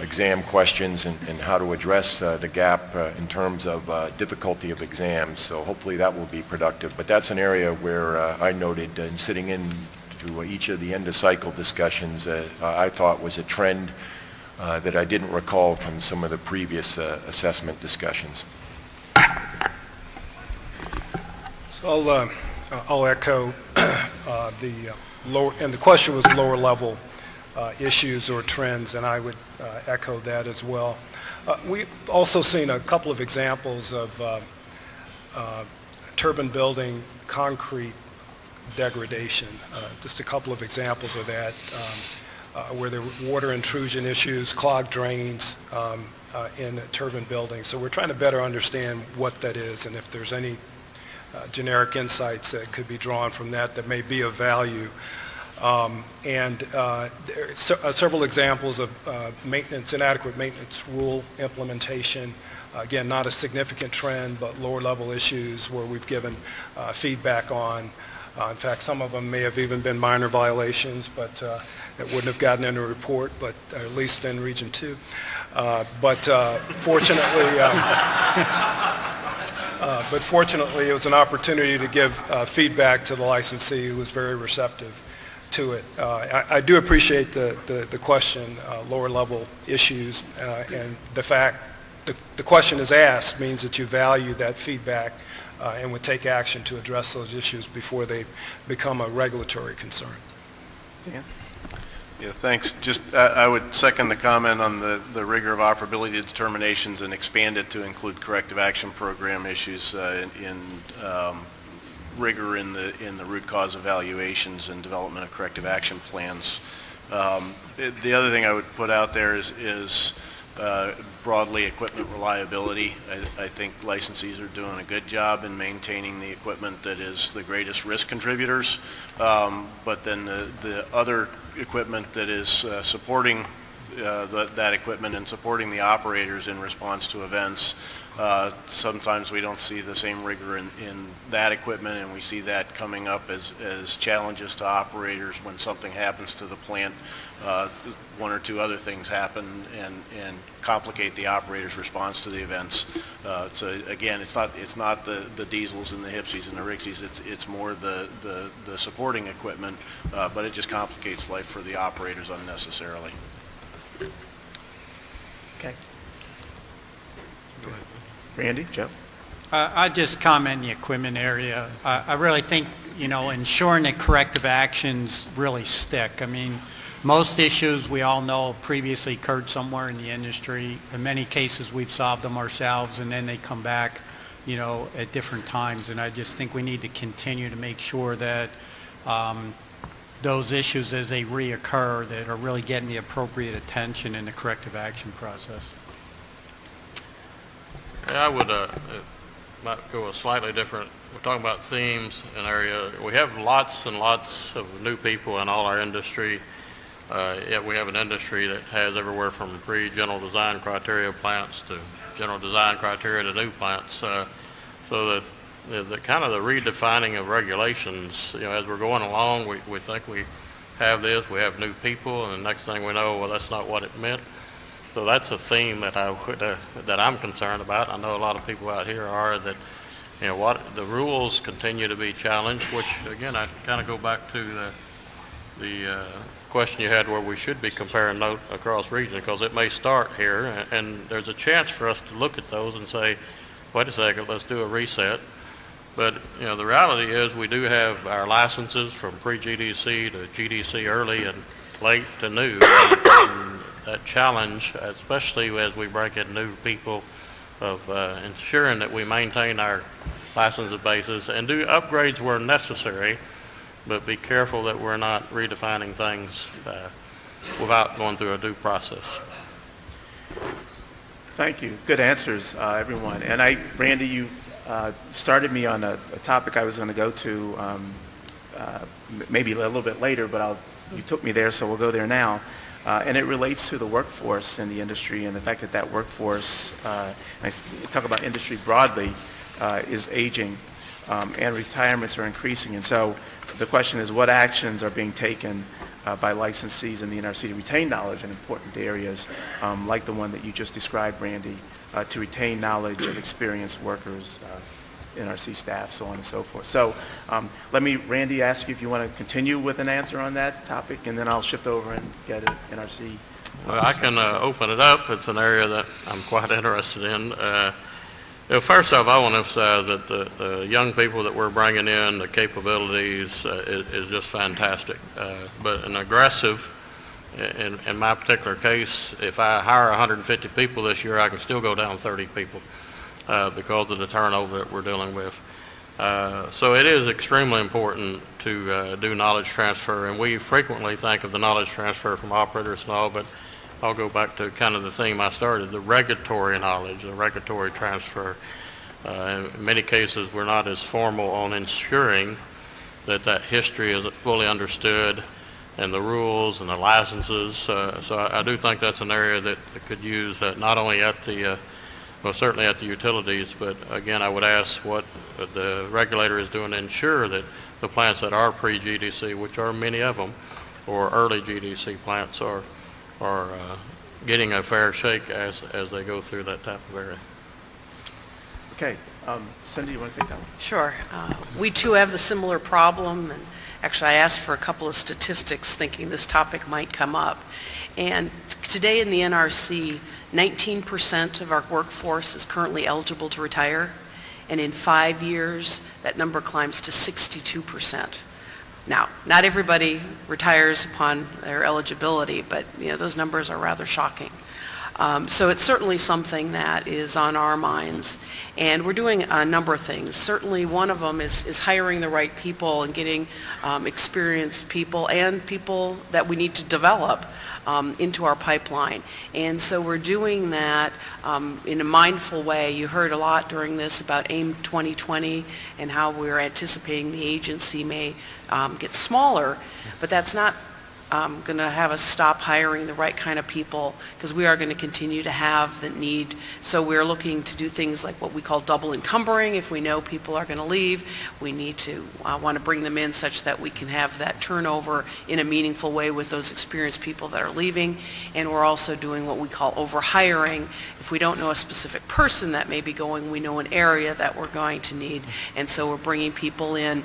Speaker 2: exam questions and and how to address uh, the gap uh, in terms of uh, difficulty of exams. So hopefully that will be productive. But that's an area where uh, I noted in sitting in to each of the end-of-cycle discussions, uh, I thought was a trend uh, that I didn't recall from some of the previous uh, assessment discussions.
Speaker 6: So I'll, uh, I'll echo [CLEARS THROAT] uh, the uh, lower, and the question was lower level uh, issues or trends, and I would uh, echo that as well. Uh, We've also seen a couple of examples of uh, uh, turbine building concrete degradation. Uh, Just a couple of examples of that, um, uh, where there were water intrusion issues, clogged drains um, uh, in turbine buildings. So we're trying to better understand what that is and if there's any uh, generic insights that could be drawn from that that may be of value. Um, And uh, there are se- uh, several examples of uh, maintenance, inadequate maintenance rule implementation. Again, not a significant trend, but lower-level issues where we've given uh, feedback on. Uh, In fact, some of them may have even been minor violations, but uh, it wouldn't have gotten in a report, but at least in Region 2. Uh, But fortunately, um, [LAUGHS] uh, But fortunately, it was an opportunity to give uh, feedback to the licensee who was very receptive to it. Uh, I I do appreciate the the the question, uh, lower-level issues, uh, and the fact, the the question is asked means that you value that feedback uh, and would take action to address those issues before they become a regulatory concern.
Speaker 1: Dan?
Speaker 3: Yeah, thanks. Just, I I would second the comment on the the rigor of operability determinations and expand it to include corrective action program issues uh, in in, um, rigor in the in the root cause evaluations and development of corrective action plans. Um, it- The other thing I would put out there is is uh, broadly equipment reliability. I I think licensees are doing a good job in maintaining the equipment that is the greatest risk contributors. Um, But then the the other equipment that is uh, supporting uh, that that equipment and supporting the operators in response to events. Uh, Sometimes we don't see the same rigor in, in that equipment, and we see that coming up as, as challenges to operators when something happens to the plant. Uh, One or two other things happen and, and complicate the operator's response to the events. Uh, So again, it's not, it's not the, the diesels and the HPCIs and the RCICs, it's, it's more the, the, the supporting equipment, uh, but it just complicates life for the operators unnecessarily.
Speaker 1: Okay. Randy, Jeff?
Speaker 4: Uh, I'd just comment in the equipment area. I I really think, you know, ensuring that corrective actions really stick. I mean, most issues, we all know, previously occurred somewhere in the industry. In many cases, we've solved them ourselves, and then they come back, you know, at different times. And I just think we need to continue to make sure that um, those issues, as they reoccur, that are really getting the appropriate attention in the corrective action process.
Speaker 5: Yeah, I would, uh, uh, might go a slightly different, we're talking about themes and area. We have lots and lots of new people in all our industry. Uh, yet we have an industry that has everywhere from pre-general design criteria plants to general design criteria to new plants. Uh, so the, the, the kind of the redefining of regulations, you know, as we're going along, we, we think we have this, we have new people, and the next thing we know, well, that's not what it meant. So that's a theme that I would, uh, that I'm concerned about. I know a lot of people out here are that, you know, what, the rules continue to be challenged, which again, I kind of go back to the, the, uh, question you had where we should be comparing note across region, because it may start here, and, and there's a chance for us to look at those and say, wait a second, let's do a reset. But, you know, the reality is, we do have our licenses from pre-GDC to GDC early and late to new. And that challenge, especially as we bring in new people, of uh, ensuring that we maintain our license bases and do upgrades where necessary, but be careful that we're not redefining things uh, without going through a due process.
Speaker 1: Thank you. Good answers, uh, everyone. And I, Randy, you uh, started me on a a topic I was going to go to um, uh, maybe a little bit later, but I'll, you took me there, so we'll go there now. Uh, And it relates to the workforce in the industry and the fact that that workforce, uh, I talk about industry broadly, uh, is aging um, and retirements are increasing. And so the question is, what actions are being taken uh, by licensees in the NRC to retain knowledge in important areas, um, like the one that you just described, Randy, uh, to retain knowledge of experienced workers, uh, NRC staff, so on and so forth. So um, let me, Randy, ask you if you want to continue with an answer on that topic, and then I'll shift over and get an NRC.
Speaker 5: Well, I can uh, open it up. It's an area that I'm quite [LAUGHS] interested in. Uh, First off, I want to emphasize that the the young people that we're bringing in, the capabilities uh, is is just fantastic. Uh, But an aggressive, in in my particular case, if I hire 150 people this year, I can still go down 30 people uh, because of the turnover that we're dealing with. Uh, So it is extremely important to uh, do knowledge transfer, and we frequently think of the knowledge transfer from operators and all, but I'll go back to kind of the theme I started, the regulatory knowledge, the regulatory transfer. Uh, In many cases, we're not as formal on ensuring that that history is fully understood and the rules and the licenses. Uh, So I I do think that's an area that could use uh, not only at the, well, certainly at the utilities, but again, I would ask what the regulator is doing to ensure that the plants that are pre-GDC, which are many of them, or early GDC plants are, are uh, getting a fair shake as, as they go through that type of area.
Speaker 1: Okay, um, Cindy, you want to take that one?
Speaker 7: Sure. Uh, We too have the similar problem, and actually, I asked for a couple of statistics thinking this topic might come up. And today in the NRC, 19% of our workforce is currently eligible to retire, and in five years, that number climbs to 62%. Now, not everybody retires upon their eligibility, but, you know, those numbers are rather shocking. Um, So it's certainly something that is on our minds, and we're doing a number of things. Certainly, one of them is is hiring the right people and getting um, experienced people and people that we need to develop um, into our pipeline. And so we're doing that um, in a mindful way. You heard a lot during this about AIM 2020 and how we're anticipating the agency may um, get smaller, but that's not um, going to have us stop hiring the right kind of people because we are going to continue to have the need. So we're looking to do things like what we call double encumbering. If we know people are going to leave, we need to uh, want to bring them in such that we can have that turnover in a meaningful way with those experienced people that are leaving. And we're also doing what we call overhiring. If we don't know a specific person that may be going, we know an area that we're going to need. And so we're bringing people in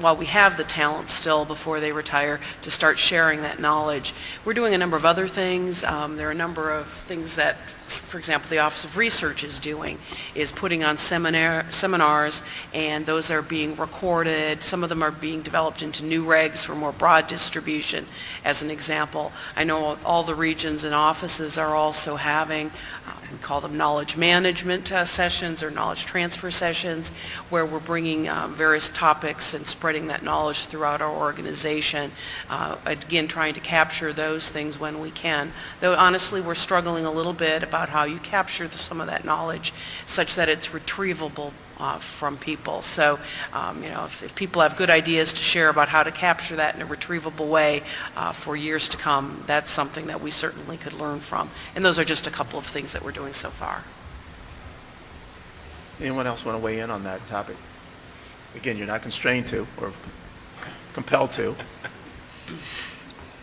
Speaker 7: while we have the talent still before they retire, to start sharing that knowledge. We're doing a number of other things. Um, There are a number of things that, for example, the Office of Research is doing, is putting on seminar seminars, and those are being recorded. Some of them are being developed into NUREGs for more broad distribution, as an example. I know all the regions and offices are also having, we call them knowledge management uh, sessions or knowledge transfer sessions, where we're bringing um, various topics and spreading that knowledge throughout our organization. Uh, Again, trying to capture those things when we can. Though honestly, we're struggling a little bit about how you capture the- some of that knowledge such that it's retrievable uh, from people. So, um, you know, if if people have good ideas to share about how to capture that in a retrievable way uh, for years to come, that's something that we certainly could learn from. And those are just a couple of things that we're doing so far.
Speaker 1: Anyone else want to weigh in on that topic? Again, you're not constrained to or compelled to.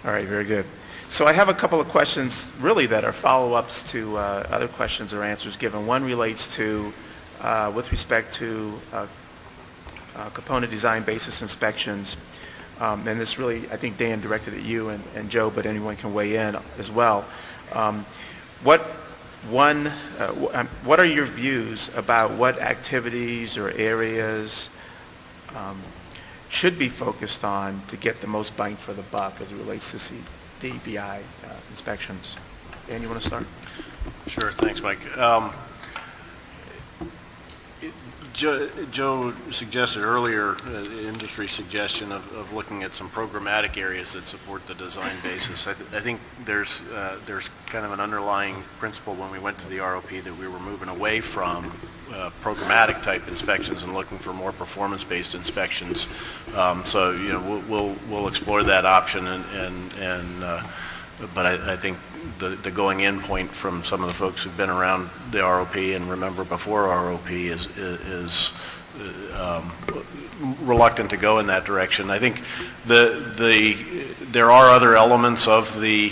Speaker 1: All right, very good. So I have a couple of questions, really, that are follow-ups to uh, other questions or answers given. One relates to, uh, with respect to uh, uh, component design basis inspections. Um, And this really, I think Dan directed at you and and Joe, but anyone can weigh in as well. Um, What, one, uh, um, what are your views about what activities or areas um, should be focused on to get the most bang for the buck as it relates to C- DBI uh, inspections? Dan, you want to start?
Speaker 3: Sure, thanks, Mike. Um, Joe Joe suggested earlier, uh, the industry suggestion of, of looking at some programmatic areas that support the design basis. I, th- I think there's, uh, there's kind of an underlying principle when we went to the ROP that we were moving away from uh, programmatic type inspections and looking for more performance-based inspections. Um, So, you know, we'll, we'll, we'll explore that option and, and, and uh, but I, I think the, the going-in point from some of the folks who've been around the ROP and remember before ROP is, is uh, um, reluctant to go in that direction. I think the, the, there are other elements of the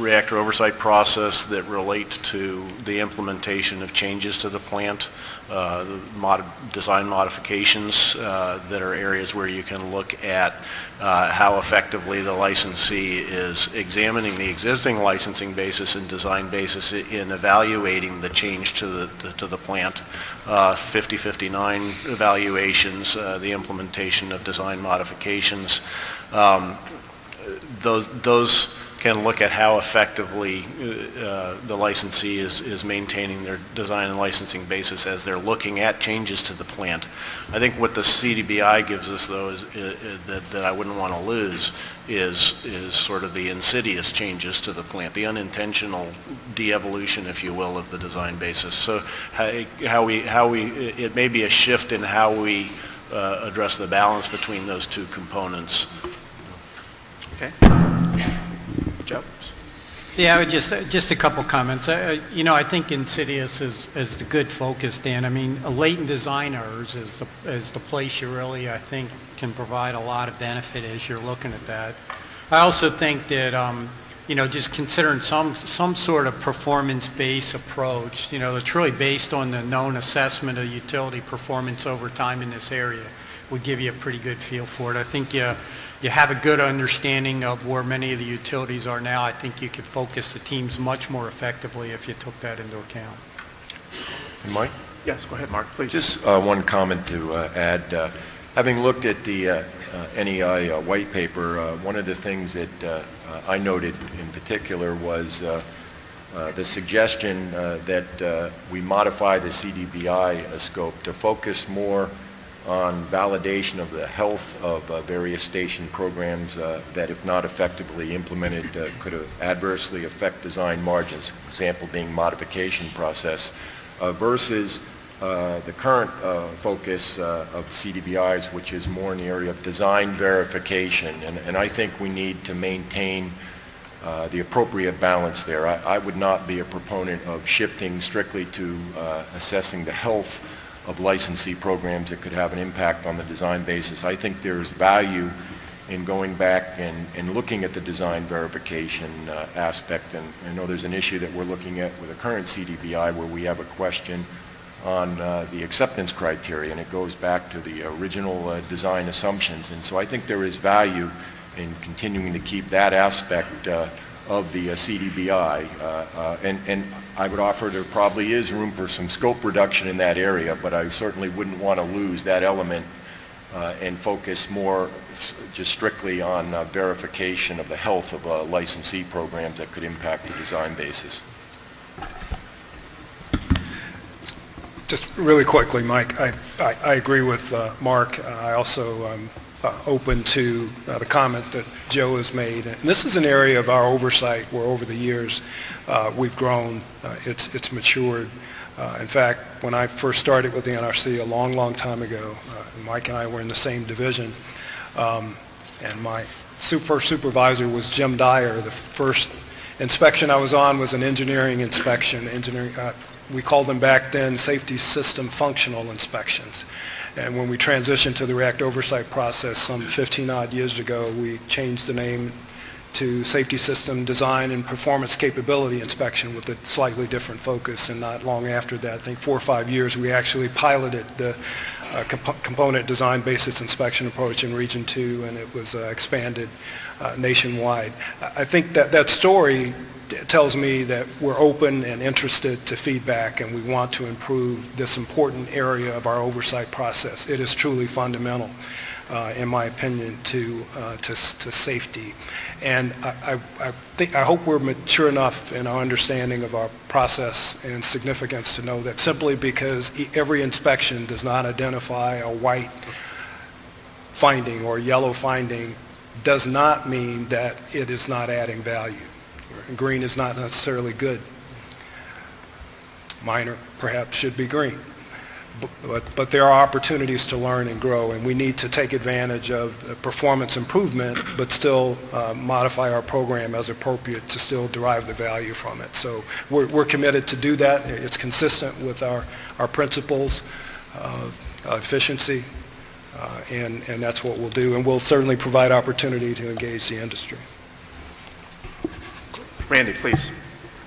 Speaker 3: reactor oversight process that relate to the implementation of changes to the plant, uh, mod, design modifications uh, that are areas where you can look at uh, how effectively the licensee is examining the existing licensing basis and design basis in evaluating the change to the, to the plant. Uh, 5059 evaluations, uh, the implementation of design modifications. Um, those, those can look at how effectively uh, the licensee is, is maintaining their design and licensing basis as they're looking at changes to the plant. I think what the CDBI gives us, though, is, is that, that I wouldn't want to lose is, is sort of the insidious changes to the plant, the unintentional de-evolution, if you will, of the design basis. So how, how we, how we, it may be a shift in how we uh, address the balance between those two components.
Speaker 1: Okay.
Speaker 4: Yeah, I would just, just a couple comments. Uh, You know, I think Insidious is, is the good focus, Dan. I mean, latent designers is the, is the place you really, I think, can provide a lot of benefit as you're looking at that. I also think that, um, you know, just considering some, some sort of performance-based approach, you know, that's really based on the known assessment of utility performance over time in this area would give you a pretty good feel for it. I think you, you have a good understanding of where many of the utilities are now. I think you could focus the teams much more effectively if you took that into account.
Speaker 2: And Mike?
Speaker 1: Yes, go ahead, Mark, please.
Speaker 2: Just uh, one comment to uh, add. Uh, Having looked at the uh, uh, NEI uh, white paper, uh, one of the things that uh, uh, I noted in particular was uh, uh, the suggestion uh, that uh, we modify the CDBI uh, scope to focus more on validation of the health of uh, various station programs uh, that, if not effectively implemented, uh, could adversely affect design margins, example being modification process, versus uh, the current uh, focus uh, of CDBIs, which is more in the area of design verification. And, and I think we need to maintain the appropriate balance there. I, I would not be a proponent of shifting strictly to assessing the health of licensee programs that could have an impact on the design basis. I think there's value in going back and, and looking at the design verification uh, aspect. And I know there's an issue that we're looking at with the current CDBI where we have a question on uh, the acceptance criteria, and it goes back to the original uh, design assumptions. And so I think there is value in continuing to keep that aspect uh, of the uh, CDBI. Uh, uh, and, and I would offer there probably is room for some scope reduction in that area, but I certainly wouldn't want to lose that element uh, and focus more just strictly on uh, verification of the health of uh, licensee programs that could impact the design basis.
Speaker 6: Just really quickly, Mike, I, I, I agree with uh, Mark. I also am uh, open to uh, the comments that Joe has made. And this is an area of our oversight where over the years uh, we've grown, uh, it's, it's matured. Uh, in fact, when I first started with the NRC a long, long time ago, Mike and I were in the same division, um, and my first supervisor was Jim Dyer. The first inspection I was on was an engineering inspection. Engineering, uh, we called them back then safety system functional inspections. And when we transitioned to the react oversight process some 15 odd years ago, we changed the name to safety system design and performance capability inspection with a slightly different focus. And not long after that, I think four or five years, we actually piloted the uh, comp- component design basis inspection approach in Region 2, and it was uh, expanded uh, nationwide. I think that that story tells me that we're open and interested to feedback, and we want to improve this important area of our oversight process. It is truly fundamental. Uh, in my opinion, to, uh, to, to safety. And I, I, I think, I hope we're mature enough in our understanding of our process and significance to know that simply because every inspection does not identify a white finding or yellow finding does not mean that it is not adding value. Green is not necessarily good. Minor perhaps should be green. But, but there are opportunities to learn and grow, and we need to take advantage of performance improvement, but still uh, modify our program as appropriate to still derive the value from it. So we're, we're committed to do that. It's consistent with our, our principles of efficiency, uh, and, and that's what we'll do. And we'll certainly provide opportunity to engage the industry.
Speaker 1: Randy, please.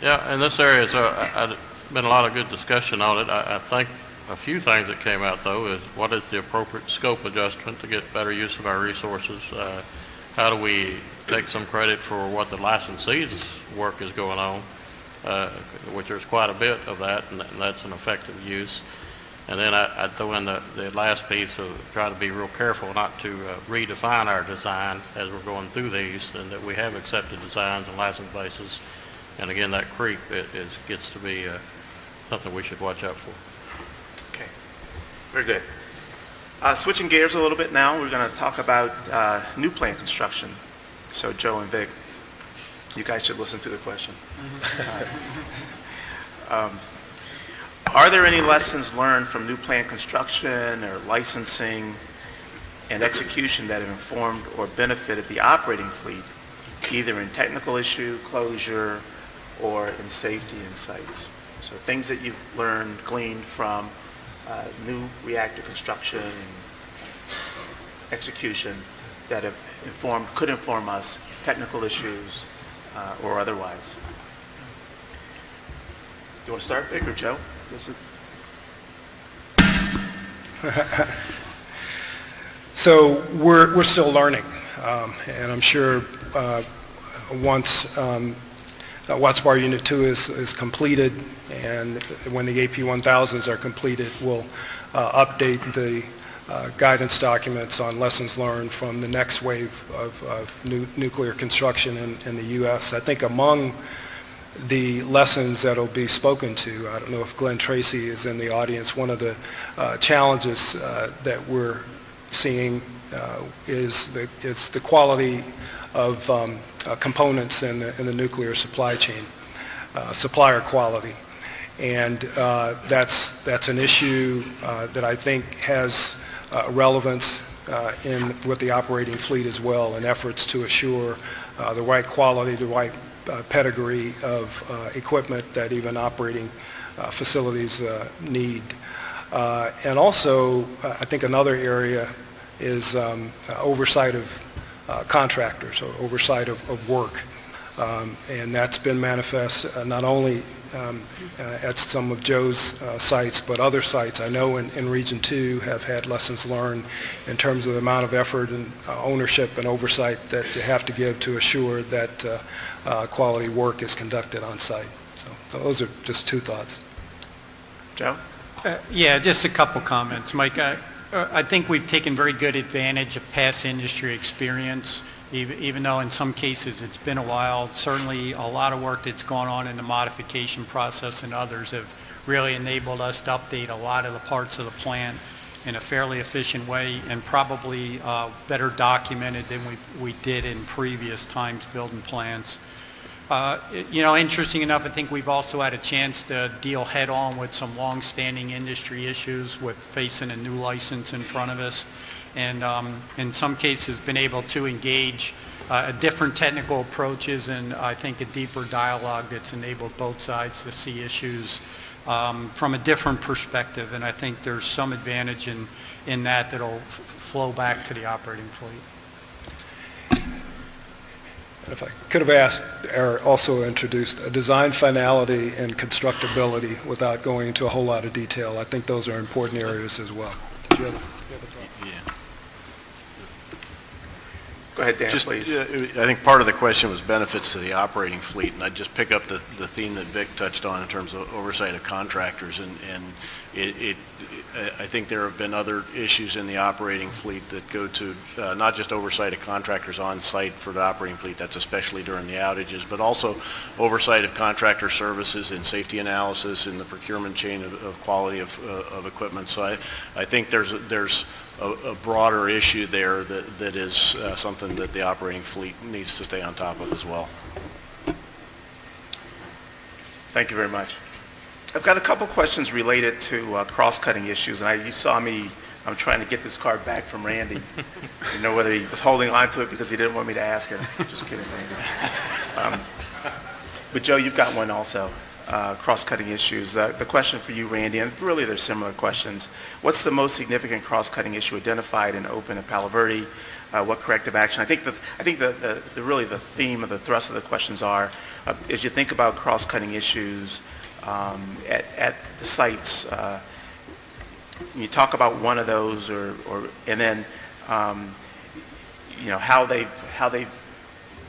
Speaker 5: Yeah, in this area, so I- I- been a lot of good discussion on it. I, I think a few things that came out, though, is what is the appropriate scope adjustment to get better use of our resources? Uh, How do we take some credit for what the licensee's work is going on, uh, which there's quite a bit of that, and that's an effective use. And then I- throw in the, the last piece of try to be real careful not to uh, redefine our design as we're going through these, and that we have accepted designs and license bases. And again, that creep, it is, gets to be uh, something we should watch out for.
Speaker 1: Very good. Uh, Switching gears a little bit now, we're going to talk about uh, new plant construction. So Joe and Vic, you guys should listen to the question. [LAUGHS] Um, Are there any lessons learned from new plant construction or licensing and execution that have informed or benefited the operating fleet, either in technical issue, closure, or in safety and sites? So things that you've learned, gleaned from uh, new reactor construction and execution that have informed, could inform us, technical issues uh, or otherwise. Do you want to start, Vic, or Joe? [LAUGHS]
Speaker 6: So we're, we're still learning, um, and I'm sure uh, once um, uh, Watts Bar Unit 2 is, is completed, and when the AP 1000s are completed, we'll uh, update the uh, guidance documents on lessons learned from the next wave of, of nu- nuclear construction in, in the U.S. I think among the lessons that'll be spoken to. I don't know if Glenn Tracy is in the audience. One of the uh, challenges uh, that we're seeing uh, is the, is the quality of um, uh, components in the, in the nuclear supply chain, uh, supplier quality. And uh, that's, that's an issue uh, that I think has relevance in with the operating fleet as well, in efforts to assure the right quality, the right pedigree of equipment that even operating facilities need. Uh, And also, I think another area is um, uh, oversight of contractors or oversight of of work. Um, And that's been manifest uh, not only um, uh, at some of Joe's uh, sites, but other sites I know in, in Region 2 have had lessons learned in terms of the amount of effort and uh, ownership and oversight that you have to give to assure that uh, uh, quality work is conducted on site. So those are just two thoughts.
Speaker 1: Joe?
Speaker 4: Uh, Yeah, just a couple comments, Mike. I uh, I think we've taken very good advantage of past industry experience, even even though in some cases it's been a while. Certainly, a lot of work that's gone on in the modification process and others have really enabled us to update a lot of the parts of the plant in a fairly efficient way and probably uh, better documented than we we did in previous times building plants. Uh, You know, interesting enough, I think we've also had a chance to deal head-on with some long-standing industry issues with facing a new license in front of us, and um, in some cases, been able to engage uh, different technical approaches and I think a deeper dialogue that's enabled both sides to see issues um, from a different perspective, and I think there's some advantage in, in that that'll flow back to the operating fleet.
Speaker 6: And if I could have asked, or also introduced, a design finality and constructability without going into a whole lot of detail. I think those are important areas as well. Do you have a-
Speaker 1: Go ahead, Dan,
Speaker 3: Just,
Speaker 1: please.
Speaker 3: uh, I think part of the question was benefits to the operating fleet, and I'd just pick up the, the theme that Vic touched on in terms of oversight of contractors, and, and it, it, I- think there have been other issues in the operating fleet that go to uh, not just oversight of contractors on site for the operating fleet, that's especially during the outages, but also oversight of contractor services and safety analysis in the procurement chain of, of quality of, uh, of equipment. So I, I think there's, there's a, a broader issue there that, that is uh, something that the operating fleet needs to stay on top of as well.
Speaker 1: Thank you very much. I've got a couple questions related to uh, cross-cutting issues, and I, you saw me, I'm trying to get this card back from Randy. You know whether he was holding on to it because he didn't want me to ask it. [LAUGHS] Just kidding, Randy. Um, But Joe, you've got one also, uh, cross-cutting issues. Uh, The question for you, Randy, and really they're similar questions. What's the most significant cross-cutting issue identified in Open and Palo Verde? Uh, What corrective action? I think the, I think the, the- the, really the theme of the thrust of the questions are, uh, as you think about cross-cutting issues um, at, at the sites, uh, you talk about one of those or, or, and then, um, you know, how they've, how they've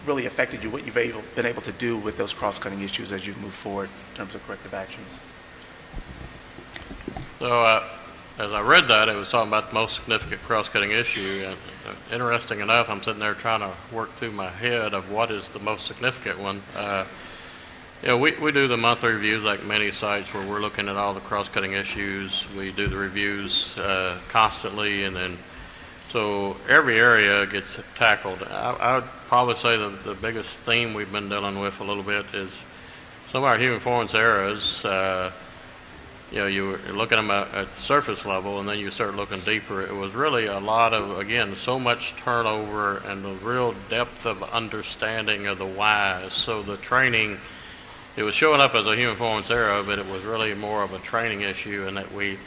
Speaker 1: really affected you, what you've able, been able to do with those cross-cutting issues as you move forward in terms of corrective actions?
Speaker 5: So, uh, as I read that, it was talking about the most significant cross-cutting issue, and uh, interesting enough, I'm sitting there trying to work through my head of what is the most significant one. Uh, Know, we, we do the monthly reviews like many sites where we're looking at all the cross-cutting issues. We do the reviews uh, constantly, and then, so every area gets tackled. I, I would probably say the, the biggest theme we've been dealing with a little bit is some of our human performance errors, uh, you know, you look at them at at surface level, and then you start looking deeper. It was really a lot of, again, so much turnover and the real depth of understanding of the whys. So the training, it was showing up as a human performance error, but it was really more of a training issue, and that we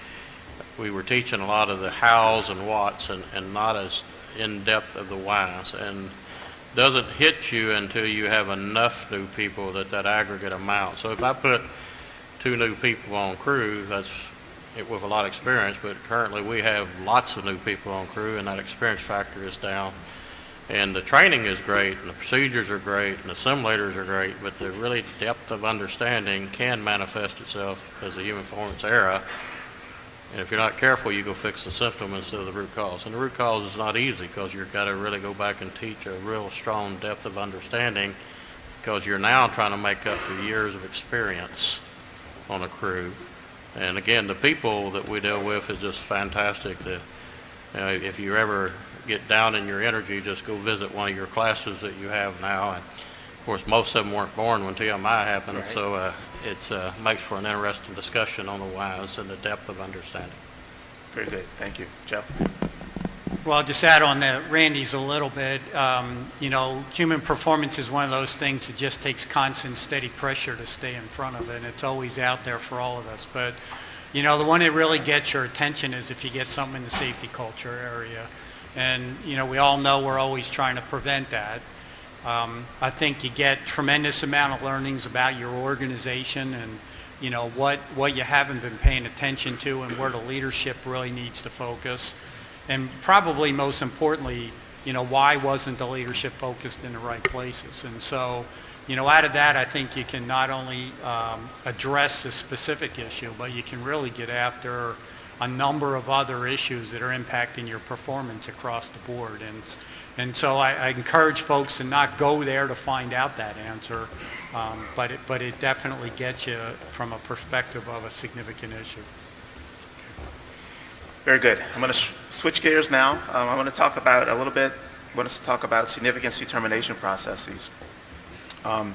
Speaker 5: we were teaching a lot of the hows and whats, and, and not as in depth of the whys. And doesn't hit you until you have enough new people that that aggregate amount. So if I put two new people on crew, that's it with a lot of experience, but currently we have lots of new people on crew and that experience factor is down. And the training is great and the procedures are great and the simulators are great, but the really depth of understanding can manifest itself as a human performance error. And if you're not careful, you go fix the symptom instead of the root cause. And the root cause is not easy because you've got to really go back and teach a real strong depth of understanding because you're now trying to make up for years of experience on a crew. And again, the people that we deal with is just fantastic. That you know, if you ever get down in your energy, just go visit one of your classes that you have now. And of course, most of them weren't born when TMI happened,
Speaker 1: Right.
Speaker 5: so uh, it's uh, makes for an interesting discussion on the whys and the depth of understanding.
Speaker 1: Very good, thank you. Joe?
Speaker 4: Well, I'll just add on to Randy's a little bit. Um, You know, human performance is one of those things that just takes constant, steady pressure to stay in front of it, and it's always out there for all of us. But, you know, the one that really gets your attention is if you get something in the safety culture area. And, you know, we all know we're always trying to prevent that. Um, I think you get tremendous amount of learnings about your organization and, you know, what, what you haven't been paying attention to and where the leadership really needs to focus. And probably most importantly, you know, why wasn't the leadership focused in the right places? And so, you know, out of that, I think you can not only um, address the specific issue, but you can really get after a number of other issues that are impacting your performance across the board. And, and so I, I encourage folks to not go there to find out that answer, um, but, it, but it definitely gets you from a perspective of a significant issue.
Speaker 1: Very good. I'm going to switch gears now. Um, I want to talk about a little bit, I want us to talk about significance determination processes. Um,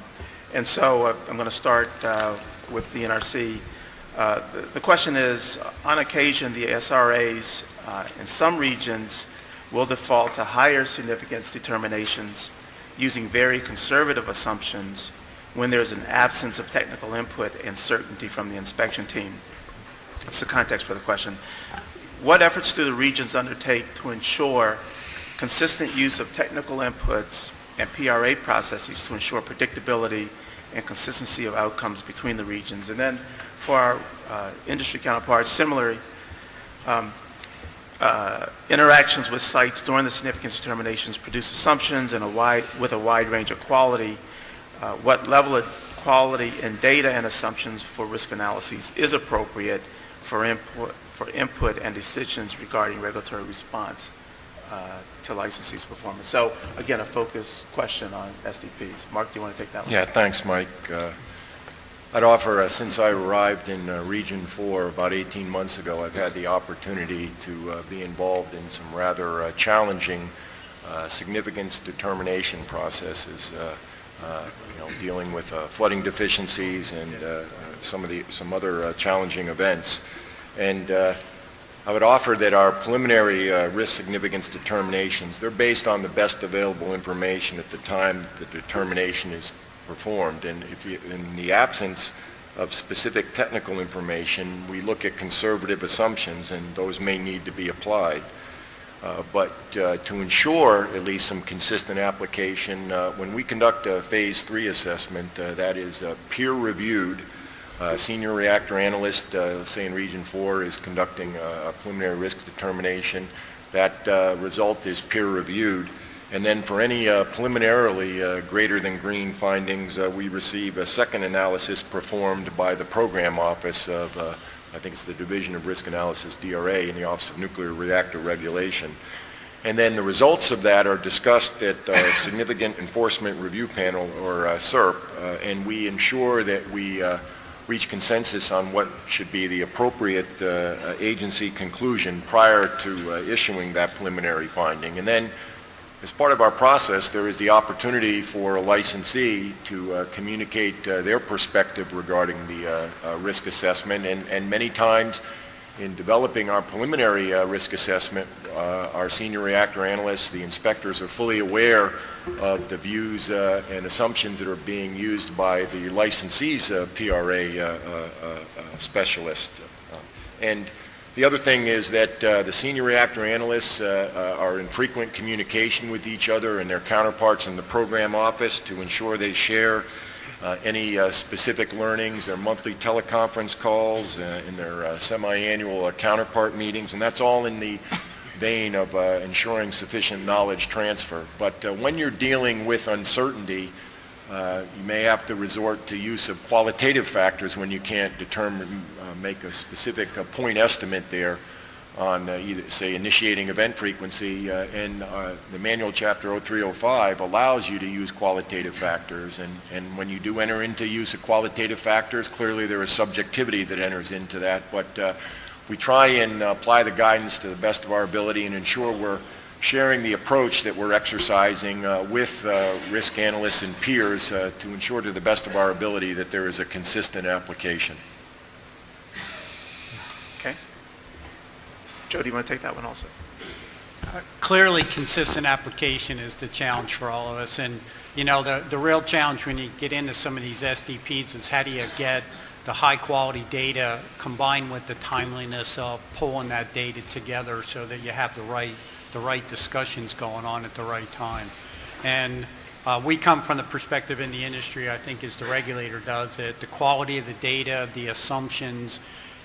Speaker 1: And so uh, I'm going to start uh, with the NRC. Uh, the- The question is, on occasion, the SRAs uh, in some regions will default to higher significance determinations using very conservative assumptions when there's an absence of technical input and certainty from the inspection team. That's the context for the question. What efforts do the regions undertake to ensure consistent use of technical inputs and PRA processes to ensure predictability and consistency of outcomes between the regions? And then for our uh, industry counterparts, similarly, um, uh, interactions with sites during the significance determinations produce assumptions and a wide, with a wide range of quality. Uh, What level of quality in data and assumptions for risk analyses is appropriate for input, for input and decisions regarding regulatory response uh, to licensees' performance. So again, a focus question on SDPs. Mark, do you want to take that one?
Speaker 2: Yeah, thanks, Mike. I'd offer, uh, since I arrived in uh, Region 4 about 18 months ago, I've had the opportunity to uh, be involved in some rather uh, challenging uh, significance determination processes, uh, you know, dealing with flooding deficiencies and some of the, some other challenging events. And I would offer that our preliminary risk significance determinations, they're based on the best available information at the time the determination is performed. And if you, in the absence of specific technical information, we look at conservative assumptions, and those may need to be applied. Uh, But uh, to ensure at least some consistent application, uh, when we conduct a Phase 3 assessment, uh, that is uh, peer-reviewed, uh, senior reactor analyst, let's say in Region 4, is conducting a preliminary risk determination. That result is peer-reviewed. And then for any uh, preliminarily uh, greater than green findings, uh, we receive a second analysis performed by the program office of, uh, I think it's the Division of Risk Analysis, DRA, in the Office of Nuclear Reactor Regulation. And then the results of that are discussed at our Significant Enforcement Review Panel, or uh, SERP, uh, and we ensure that we reach consensus on what should be the appropriate agency conclusion prior to issuing that preliminary finding. And then, as part of our process, there is the opportunity for a licensee to uh, communicate uh, their perspective regarding the uh, uh, risk assessment, and and many times, in developing our preliminary uh, risk assessment, uh, our senior reactor analysts, the inspectors are fully aware of the views and assumptions that are being used by the licensee's PRA specialist. And the other thing is that uh, the senior reactor analysts uh, uh, are in frequent communication with each other and their counterparts in the program office to ensure they share uh, any uh, specific learnings, their monthly teleconference calls, uh, in their semi-annual counterpart meetings, and that's all in the vein of ensuring sufficient knowledge transfer. But when you're dealing with uncertainty, uh, you may have to resort to use of qualitative factors when you can't determine, uh, make a specific uh, point estimate there on uh, either, say, initiating event frequency. uh, And the manual chapter 0305 allows you to use qualitative factors. And, and when you do enter into use of qualitative factors, clearly there is subjectivity that enters into that. But we try and apply the guidance to the best of our ability and ensure we're sharing the approach that we're exercising uh, with uh, risk analysts and peers uh, to ensure to the best of our ability that there is a consistent application.
Speaker 1: Okay. Joe, do you want to take that one also?
Speaker 4: Clearly, consistent application is the challenge for all of us. And, you know, the, the real challenge when you get into some of these SDPs is how do you get the high-quality data combined with the timeliness of pulling that data together so that you have the right, the right discussions going on at the right time. And uh, we come from the perspective in the industry, I think, as the regulator does, that the quality of the data, the assumptions,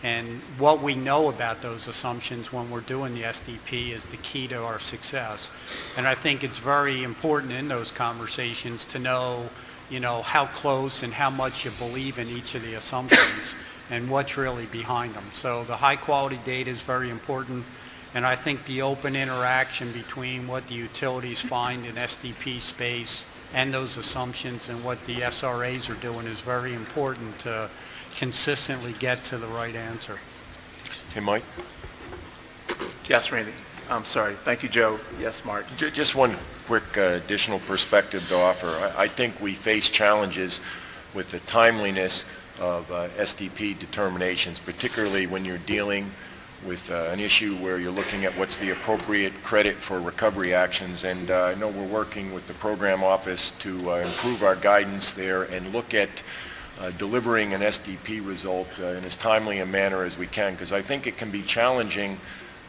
Speaker 4: and what we know about those assumptions when we're doing the SDP is the key to our success. And I think it's very important in those conversations to know, you know, how close and how much you believe in each of the assumptions and what's really behind them. So the high-quality data is very important, and I think the open interaction between what the utilities find in SDP space and those assumptions and what the SRAs are doing is very important to consistently get to the right answer.
Speaker 2: Hey, Mike?
Speaker 1: Yes, Randy. I'm sorry. Thank you, Joe. Yes, Mark.
Speaker 2: Just one quick uh, additional perspective to offer. I I think we face challenges with the timeliness of uh, SDP determinations, particularly when you're dealing with uh, an issue where you're looking at what's the appropriate credit for recovery actions. And uh, I know we're working with the program office to uh, improve our guidance there and look at uh, delivering an SDP result uh, in as timely a manner as we can, because I think it can be challenging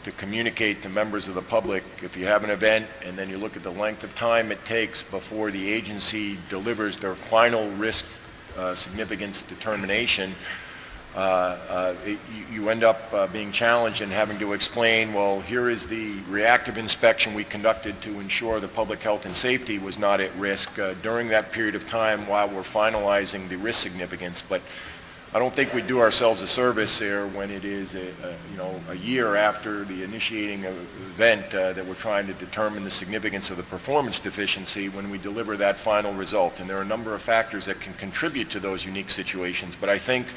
Speaker 2: to communicate to members of the public if you have an event and then you look at the length of time it takes before the agency delivers their final risk uh, significance determination, uh, uh, you end up uh, being challenged and having to explain, well, here is the reactive inspection we conducted to ensure the public health and safety was not at risk uh, during that period of time while we're finalizing the risk significance. But I don't think we do ourselves a service there when it is, a, a, you know, a year after the initiating event uh, that we're trying to determine the significance of the performance deficiency when we deliver that final result. And there are a number of factors that can contribute to those unique situations. But I think,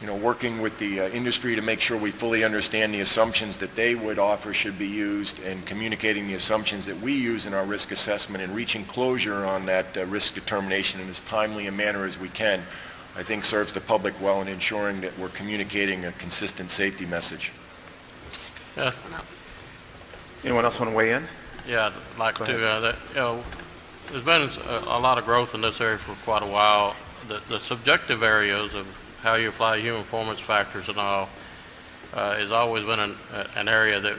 Speaker 2: you know, working with the uh, industry to make sure we fully understand the assumptions that they would offer should be used and communicating the assumptions that we use in our risk assessment and reaching closure on that uh, risk determination in as timely a manner as we can, I think serves the public well in ensuring that we're communicating a consistent safety message.
Speaker 5: Yeah,
Speaker 1: Anyone else want to weigh in?
Speaker 5: Yeah, I'd like
Speaker 1: Go
Speaker 5: to, uh, that, you know, there's been a, a lot of growth in this area for quite a while. The, the subjective areas of how you apply human performance factors and all, uh, has always been an, an area that,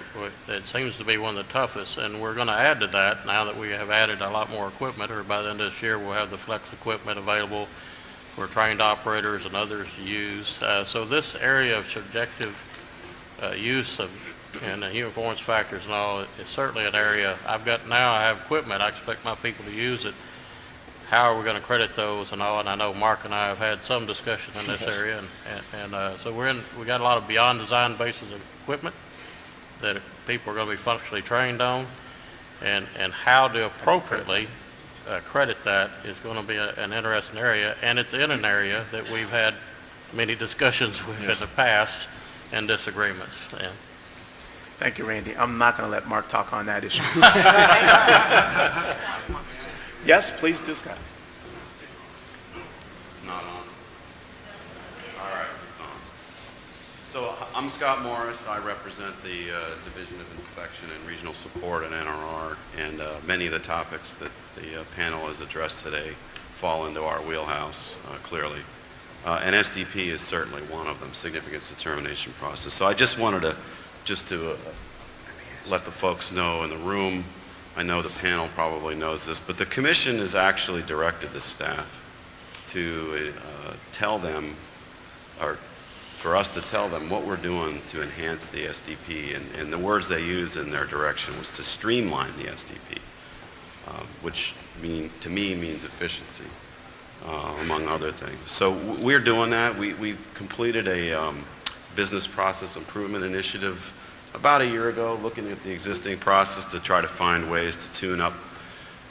Speaker 5: that seems to be one of the toughest, and we're gonna add to that now that we have added a lot more equipment, or by the end of this year, we'll have the flex equipment available for trained operators and others to use. Uh, so this area of subjective, uh, use of, and the human performance factors and all, is certainly an area, I've got, now I have equipment, I expect my people to use it. How are we going to credit those and all, and I know Mark and I have had some discussion in this area, and, and- and, uh, so we're in, we got a lot of beyond design basis of equipment that people are going to be functionally trained on, and, and how to appropriately uh, credit that is going to be a- an interesting area, and it's in an area that we've had many discussions [LAUGHS] with in the past and disagreements, and
Speaker 1: Thank you, Randy. I'm not going to let Mark talk on that issue. [LAUGHS] [LAUGHS] Yes, please do, Scott.
Speaker 8: It's not on. All right, it's on. So I'm Scott Morris. I represent the uh, Division of Inspection and Regional Support at NRR, and uh, many of the topics that the uh, panel has addressed today fall into our wheelhouse, uh, clearly. Uh, And SDP is certainly one of them, significance determination process. So I just wanted to, just to uh, let the folks know in the room, I know the panel probably knows this, but the commission has actually directed the staff to uh, tell them, or for us to tell them what we're doing to enhance the SDP. And, and the words they used in their direction was to streamline the SDP, um, which mean, to me means efficiency, uh, among other things. So we're doing that. We, we completed a um, business process improvement initiative about a year ago, looking at the existing process to try to find ways to tune up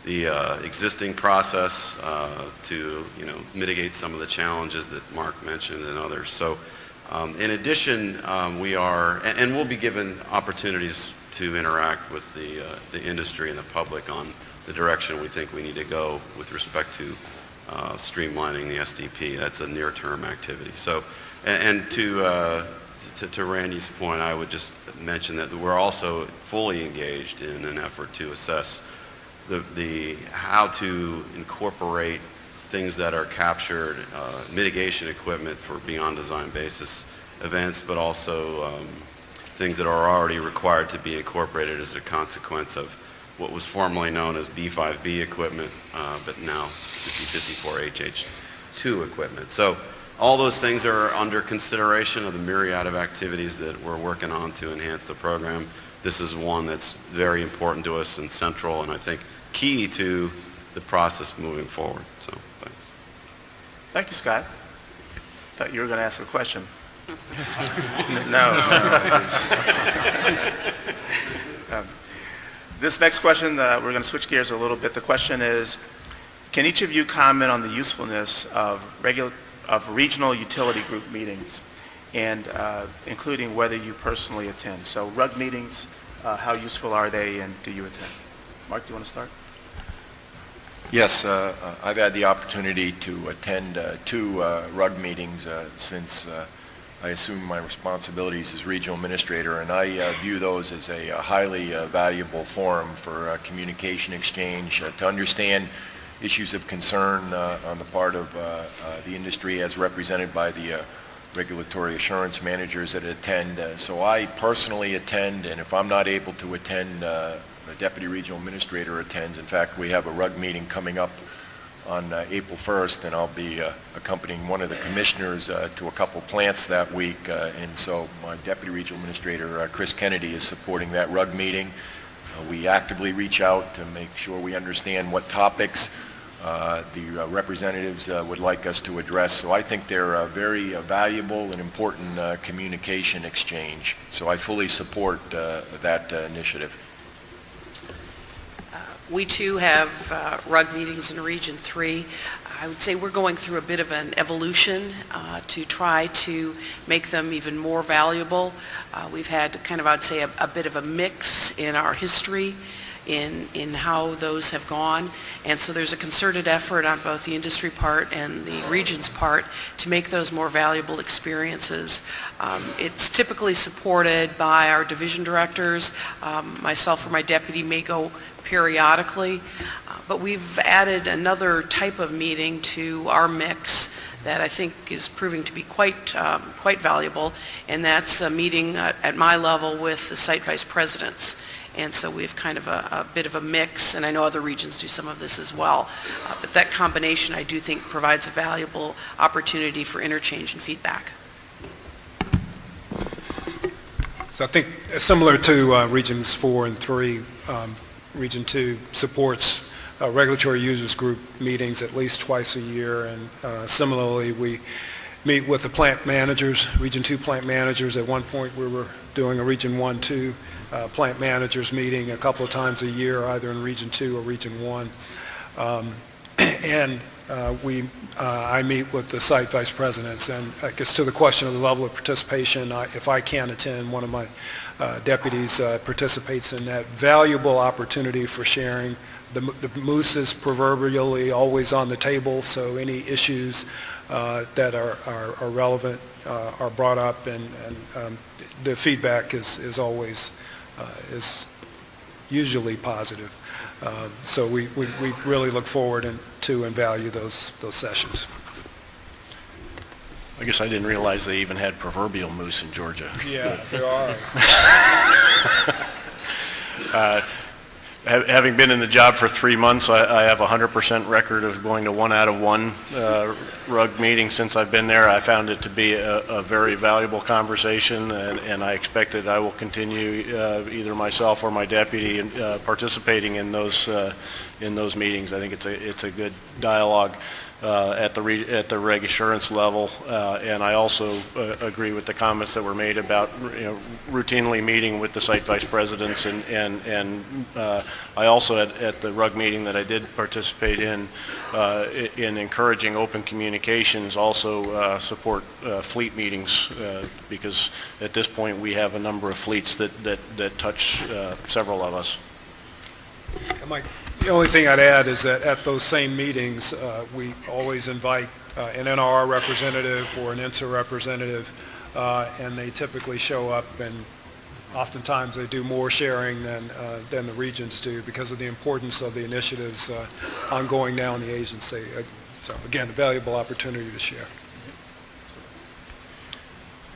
Speaker 8: the uh, existing process uh, to, you know, mitigate some of the challenges that Mark mentioned and others. So um, in addition, um, we are, and, and we'll be given opportunities to interact with the, uh, the industry and the public on the direction we think we need to go with respect to uh, streamlining the SDP. That's a near-term activity. So, and, and to, uh, to, to Randy's point, I would just mention that we're also fully engaged in an effort to assess the, the, how to incorporate things that are captured, uh, mitigation equipment for beyond design basis events, but also um, things that are already required to be incorporated as a consequence of what was formerly known as B5B equipment, uh, but now 5054HH2 equipment. So all those things are under consideration of the myriad of activities that we're working on to enhance the program. This is one that's very important to us and central, and I think key to the process moving forward. So, thanks.
Speaker 1: Thank you, Scott. Thought you were going to ask a question. [LAUGHS] No. [LAUGHS] Um, This next question, uh, we're going to switch gears a little bit. The question is, can each of you comment on the usefulness of regular, of regional utility group meetings, and uh, including whether you personally attend? So RUG meetings, uh, how useful are they, and do you attend? Mark, do you want to start?
Speaker 2: Yes, uh, uh, I've had the opportunity to attend uh, two uh, RUG meetings since I assumed my responsibilities as regional administrator, and I uh, view those as a uh, highly uh, valuable forum for uh, communication exchange, to understand issues of concern uh, on the part of uh, uh, the industry as represented by the regulatory assurance managers that attend. So I personally attend, and if I'm not able to attend, the deputy regional administrator attends. In fact, we have a RUG meeting coming up on uh, April 1st, and I'll be uh, accompanying one of the commissioners uh, to a couple plants that week. And so my deputy regional administrator, Kriss Kennedy, is supporting that RUG meeting. We actively reach out to make sure we understand what topics uh, the uh, representatives uh, would like us to address. So I think they're a very uh, valuable and important communication exchange. So I fully support that initiative.
Speaker 7: We too have uh, RUG meetings in Region 3. I would say we're going through a bit of an evolution uh, to try to make them even more valuable. Uh, We've had kind of, I'd say, a a bit of a mix in our history in, in how those have gone. And so there's a concerted effort on both the industry part and the region's part to make those more valuable experiences. Um, It's typically supported by our division directors. Um, Myself or my deputy may go periodically, uh, but we've added another type of meeting to our mix that I think is proving to be quite, um, quite valuable, and that's a meeting at at my level with the site vice presidents. And so we have kind of a, a bit of a mix, and I know other regions do some of this as well. Uh, But that combination, I do think, provides a valuable opportunity for interchange and feedback.
Speaker 6: So I think uh, similar to uh, Regions 4 and 3, um, Region 2 supports uh, regulatory users group meetings at least twice a year, and uh, similarly, we meet with the plant managers, Region 2 plant managers. At one point, we were doing a Region 1, 2 uh, plant managers meeting a couple of times a year, either in Region 2 or Region 1. Um, [CLEARS THROAT] And uh, we, uh, I meet with the site vice presidents, and I guess to the question of the level of participation, I- if I can't attend, one of my uh, deputies uh, participates in that valuable opportunity for sharing. The the moose is proverbially always on the table, so any issues uh, that are are are relevant are brought up, and and, um, the feedback is is always, is usually positive. Um, So we we we really look forward and- to and value those those sessions.
Speaker 3: I guess I didn't realize they even had proverbial moose in Georgia.
Speaker 6: Yeah, there are. [LAUGHS]
Speaker 3: Ha- Having been in the job for three months, I I have a 100% record of going to one out of one uh, RUG meeting since I've been there. I found it to be a a very valuable conversation, and and I expect that I will continue, uh, either myself or my deputy, uh, participating in those, uh, in those meetings. I think it's a it's a good dialogue uh, at the re- at the reg assurance level, uh, and I also uh, agree with the comments that were made about, you know, routinely meeting with the site vice presidents, and, and, and uh, I also, at, at the RUG meeting that I did participate in, uh, in encouraging open communications, also uh, support uh, fleet meetings, uh, because at this point, we have a number of fleets that, that, that touch uh, several of us.
Speaker 6: Mike, the only thing I'd add is that at those same meetings, uh, we always invite an NRR representative or an INSA representative, and they typically show up, and oftentimes they do more sharing than, uh, than the regions do because of the importance of the initiatives uh, ongoing now in the agency. Uh, So again, a valuable opportunity to share.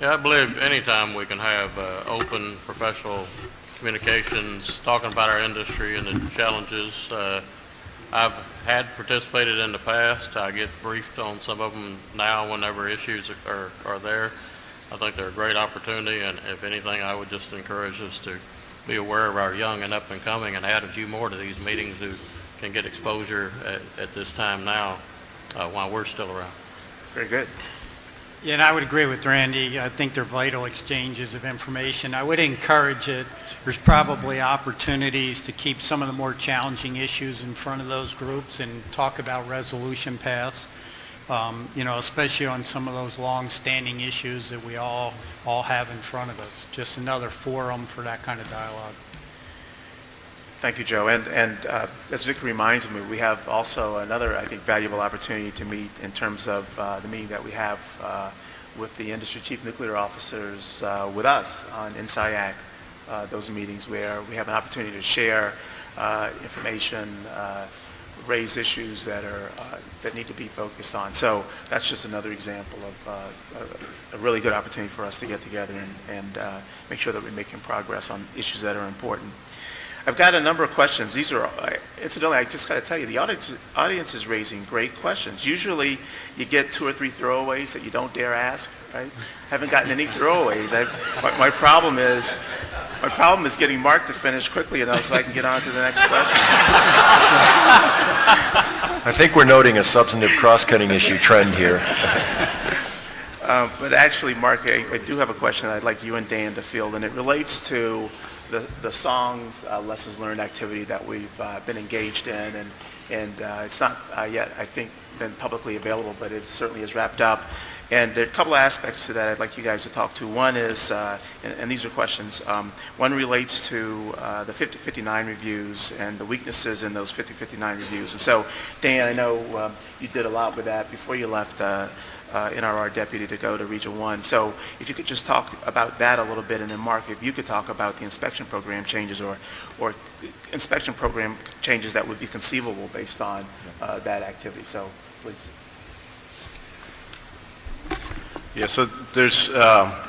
Speaker 5: Yeah, I believe anytime we can have uh, open, professional communications, talking about our industry and the challenges. uh, I've had participated in the past. I get briefed on some of them now whenever issues are, are there. I think they're a great opportunity, and if anything, I would just encourage us to be aware of our young and up and coming and add a few more to these meetings who can get exposure at, at this time now uh, while we're still around.
Speaker 1: Very good.
Speaker 4: Yeah, and I would agree with Randy. I think they're vital exchanges of information. I would encourage it. There's probably opportunities to keep some of the more challenging issues in front of those groups and talk about resolution paths, um, you know, especially on some of those long-standing issues that we all, all have in front of us. Just another forum for that kind of dialogue.
Speaker 1: Thank you, Joe. And, and uh, as Vic reminds me, we have also another, I think, valuable opportunity to meet in terms of uh, the meeting that we have uh, with the industry chief nuclear officers uh, with us on NSIAC, uh, those meetings where we have an opportunity to share uh, information, raise issues that are, that need to be focused on. So that's just another example of a really good opportunity for us to get together and, and make sure that we're making progress on issues that are important. I've got a number of questions. These are, I- incidentally, I just got to tell you, the audience, audience is raising great questions. Usually, you get two or three throwaways that you don't dare ask, right? Haven't gotten any throwaways. My, my problem is, my problem is getting Mark to finish quickly enough so I can get on to the next question.
Speaker 2: I think we're noting a substantive cross-cutting issue trend here.
Speaker 1: Uh, But actually, Mark, I I do have a question I'd like you and Dan to field, and it relates to the the SONGS, uh, lessons learned activity that we've uh, been engaged in, and and uh, it's not uh, yet, I think, been publicly available, but it certainly is wrapped up. And a couple of aspects to that I'd like you guys to talk to. One is, uh, and and these are questions, um, one relates to uh, the 5059 reviews and the weaknesses in those 5059 reviews. And so, Dan, I know um, you did a lot with that before you left uh, NRR deputy to go to Region 1. So if you could just talk about that a little bit, and then Mark, if you could talk about the inspection program changes or, or inspection program changes that would be conceivable based on uh, that activity. So, please.
Speaker 3: Yeah, so there's uh,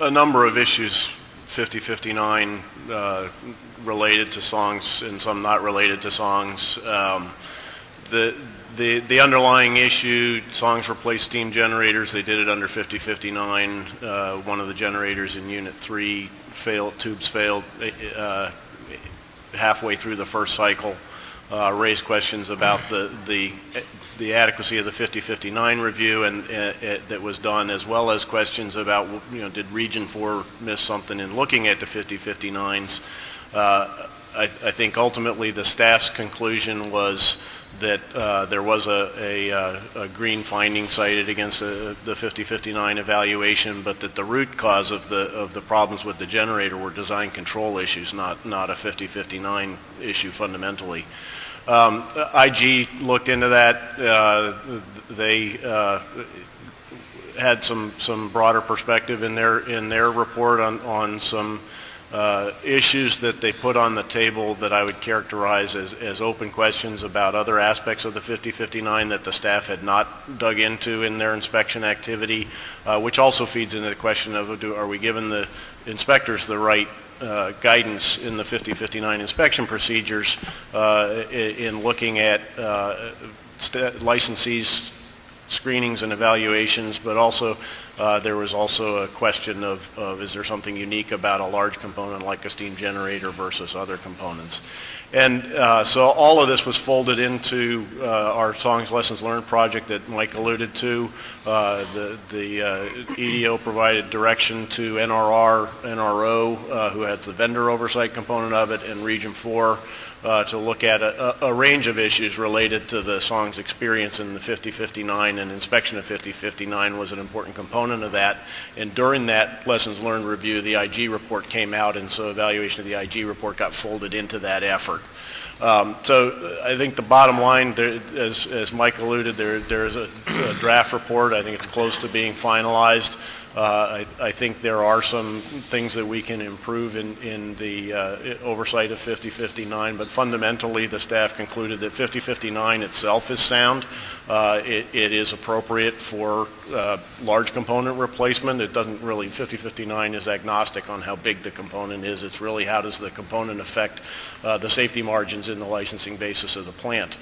Speaker 3: a a number of issues, 5059, uh, related to SONGS and some not related to SONGS. Um, The the the underlying issue, SONGS replace steam generators, they did it under 5059. Uh, One of the generators in Unit 3 failed, tubes failed uh, halfway through the first cycle, uh, raised questions about the the the adequacy of the 5059 review and uh, uh, that was done, as well as questions about, you know, did Region 4 miss something in looking at the 5059s? Uh, I, I think ultimately the staff's conclusion was that uh, there was a, a, uh, a green finding cited against the, the 5059 evaluation, but that the root cause of the of the problems with the generator were design control issues, not not a 5059 issue fundamentally. Um, IG looked into that. Uh, they uh, had some some broader perspective in their in their report on on some uh, issues that they put on the table that I would characterize as, as open questions about other aspects of the 5059 that the staff had not dug into in their inspection activity, uh, which also feeds into the question of do, are we giving the inspectors the right uh, guidance in the 5059 inspection procedures uh, in, in looking at uh, licensees screenings and evaluations, but also there was also a question of, of is there something unique about a large component like a steam generator versus other components. And uh, so all of this was folded into uh, our SONGS Lessons Learned project that Mike alluded to. Uh, the the uh, EDO provided direction to NRR, NRO, uh, who has the vendor oversight component of it, and Region 4 uh, to look at a, a range of issues related to the song's experience in the 5059 and inspection of 5059 was an important component of that. And during that lessons learned review, the IG report came out and so evaluation of the IG report got folded into that effort. Um, so uh, I think the bottom line, there, as, as Mike alluded, there, there is a, a draft report. I think it's close to being finalized. Uh, I, I think there are some things that we can improve in, in the uh, oversight of 5059, but fundamentally the staff concluded that 5059 itself is sound. Uh, it, it is appropriate for large component replacement. It doesn't really, 5059 is agnostic on how big the component is. It's really how does the component affect the safety margins in the licensing basis of the plant.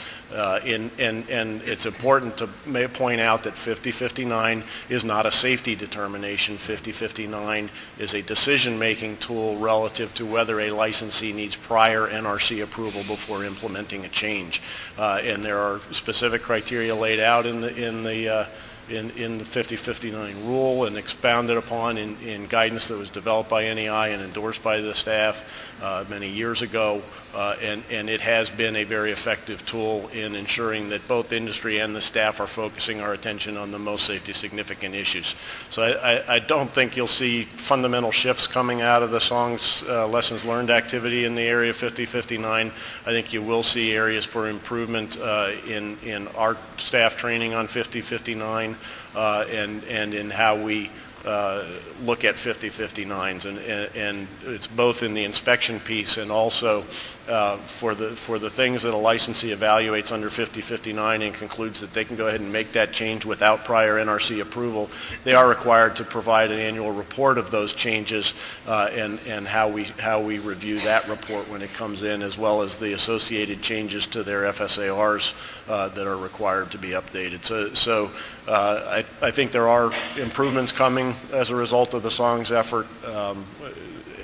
Speaker 3: In, and, and it's important to point out that 5059 is not a safety determination. 5059 is a decision-making tool relative to whether a licensee needs prior NRC approval before implementing a change. Uh, and there are specific criteria laid out in the, in the uh, in, in the 5059 rule and expounded upon in, in guidance that was developed by NEI and endorsed by the staff uh, many years ago. Uh, and, and it has been a very effective tool in ensuring that both industry and the staff are focusing our attention on the most safety significant issues. So I, I, I don't think you'll see fundamental shifts coming out of the song's uh, lessons learned activity in the area of 5059. I think you will see areas for improvement uh, in, in our staff training on 5059 uh, and, and in how we uh, look at 5059s. And, and, and it's both in the inspection piece and also uh, for the for the things that a licensee evaluates under 5059 and concludes that they can go ahead and make that change without prior NRC approval, they are required to provide an annual report of those changes uh, and and how we how we review that report when it comes in, as well as the associated changes to their FSARs uh, that are required to be updated. So so uh, I I think there are improvements coming as a result of the SONGS effort. Um,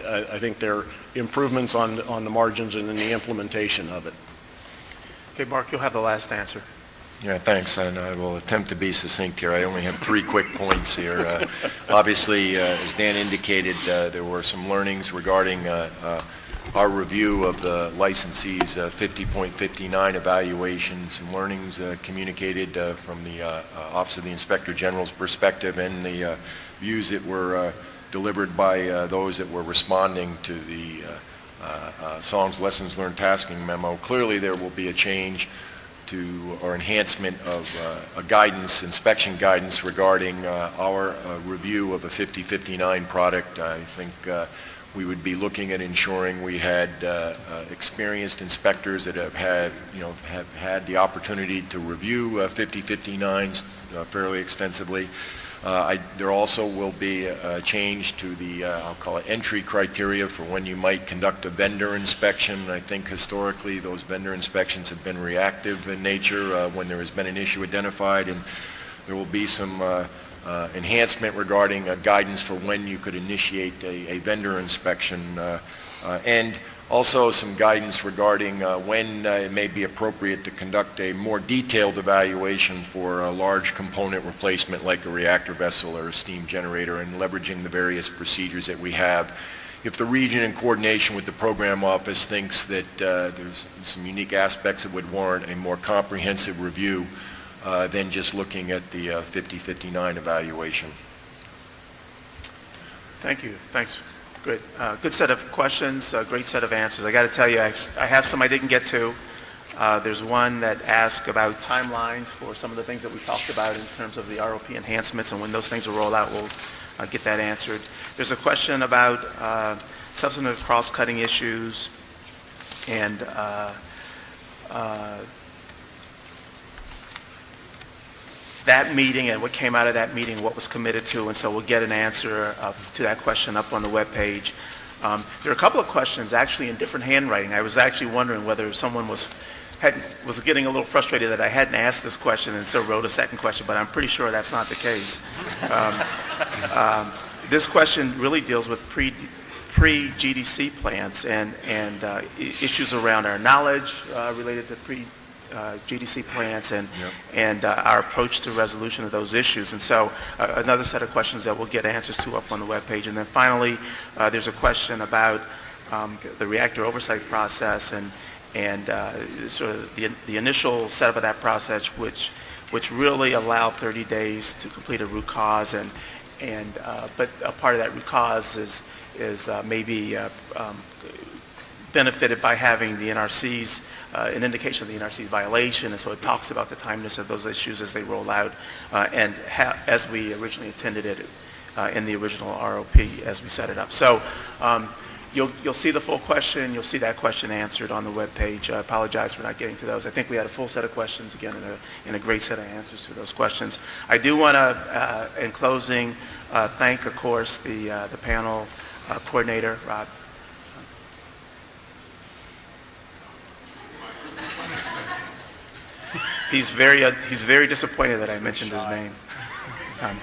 Speaker 3: I, I think there are improvements on, on the margins and in the implementation of it.
Speaker 1: Okay, Mark, you'll have the last answer.
Speaker 2: Yeah, thanks, and I will attempt to be succinct here. I only have three quick points here. Uh, Obviously, uh, as Dan indicated, uh, there were some learnings regarding uh, uh, our review of the licensee's uh, 50.59 evaluation, some learnings uh, communicated uh, from the Office of the Inspector General's perspective and the uh, views that were uh, delivered by uh, those that were responding to the uh, SONG's Lessons Learned Tasking Memo. Clearly, there will be a change to, or enhancement of uh, a guidance, inspection guidance regarding uh, our uh, review of a 5059 product. I think we would be looking at ensuring we had experienced inspectors that have had, you know, have had the opportunity to review uh, 5059s uh, fairly extensively. Uh, I- There also will be a change to the, uh, I'll call it, entry criteria for when you might conduct a vendor inspection. I think historically, those vendor inspections have been reactive in nature uh, when there has been an issue identified, and there will be some uh, enhancement regarding uh, guidance for when you could initiate a a vendor inspection. uh, And also some guidance regarding uh, when uh, it may be appropriate to conduct a more detailed evaluation for a large component replacement like a reactor vessel or a steam generator and leveraging the various procedures that we have. If the region in coordination with the program office thinks that uh, there's some unique aspects that would warrant a more comprehensive review uh, than just looking at the uh, 5059 evaluation.
Speaker 1: Thank you. Thanks. Good. Uh, Good set of questions, uh, great set of answers. I got to tell you, I've- I have some I didn't get to. Uh, There's one that asked about timelines for some of the things that we talked about in terms of the ROP enhancements, and when those things will roll out, we'll uh, get that answered. There's a question about uh, substantive cross-cutting issues and uh, uh, that meeting and what came out of that meeting, what was committed to, and so we'll get an answer uh, to that question up on the webpage. Um, There are a couple of questions actually in different handwriting. I was actually wondering whether someone was, had, was getting a little frustrated that I hadn't asked this question and so wrote a second question, but I'm pretty sure that's not the case. Um, um, This question really deals with pre, pre-GDC plants and, and uh, issues around our knowledge uh, related to pre, GDC plants and, and uh, our approach to resolution of those issues. And so uh, another set of questions that we'll get answers to up on the webpage. And then finally, uh, there's a question about um, the reactor oversight process and, and uh, sort of the, the initial setup of that process, which, which really allowed 30 days to complete a root cause. And, and, uh, but a part of that root cause is, is uh, maybe uh, um, benefited by having the NRC's, uh, an indication of the NRC's violation, and so it talks about the timeliness of those issues as they roll out, uh, and as we originally intended it uh, in the original ROP as we set it up. So um, you'll, you'll see the full question, you'll see that question answered on the web page. I apologize for not getting to those. I think we had a full set of questions, again, and a, and a great set of answers to those questions. I do want to, in closing, uh, thank, of course, the, uh, the panel uh, coordinator, Rob He's very, uh, he's very disappointed that I mentioned his name. Um,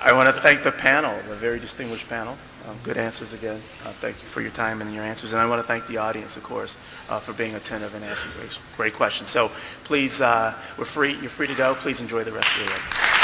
Speaker 1: I want to thank the panel, the very distinguished panel. Um, Good answers again. Uh, Thank you for your time and your answers. And I want to thank the audience, of course, uh, for being attentive and asking great- great questions. So please, uh, we're free, you're free to go. Please enjoy the rest of the day.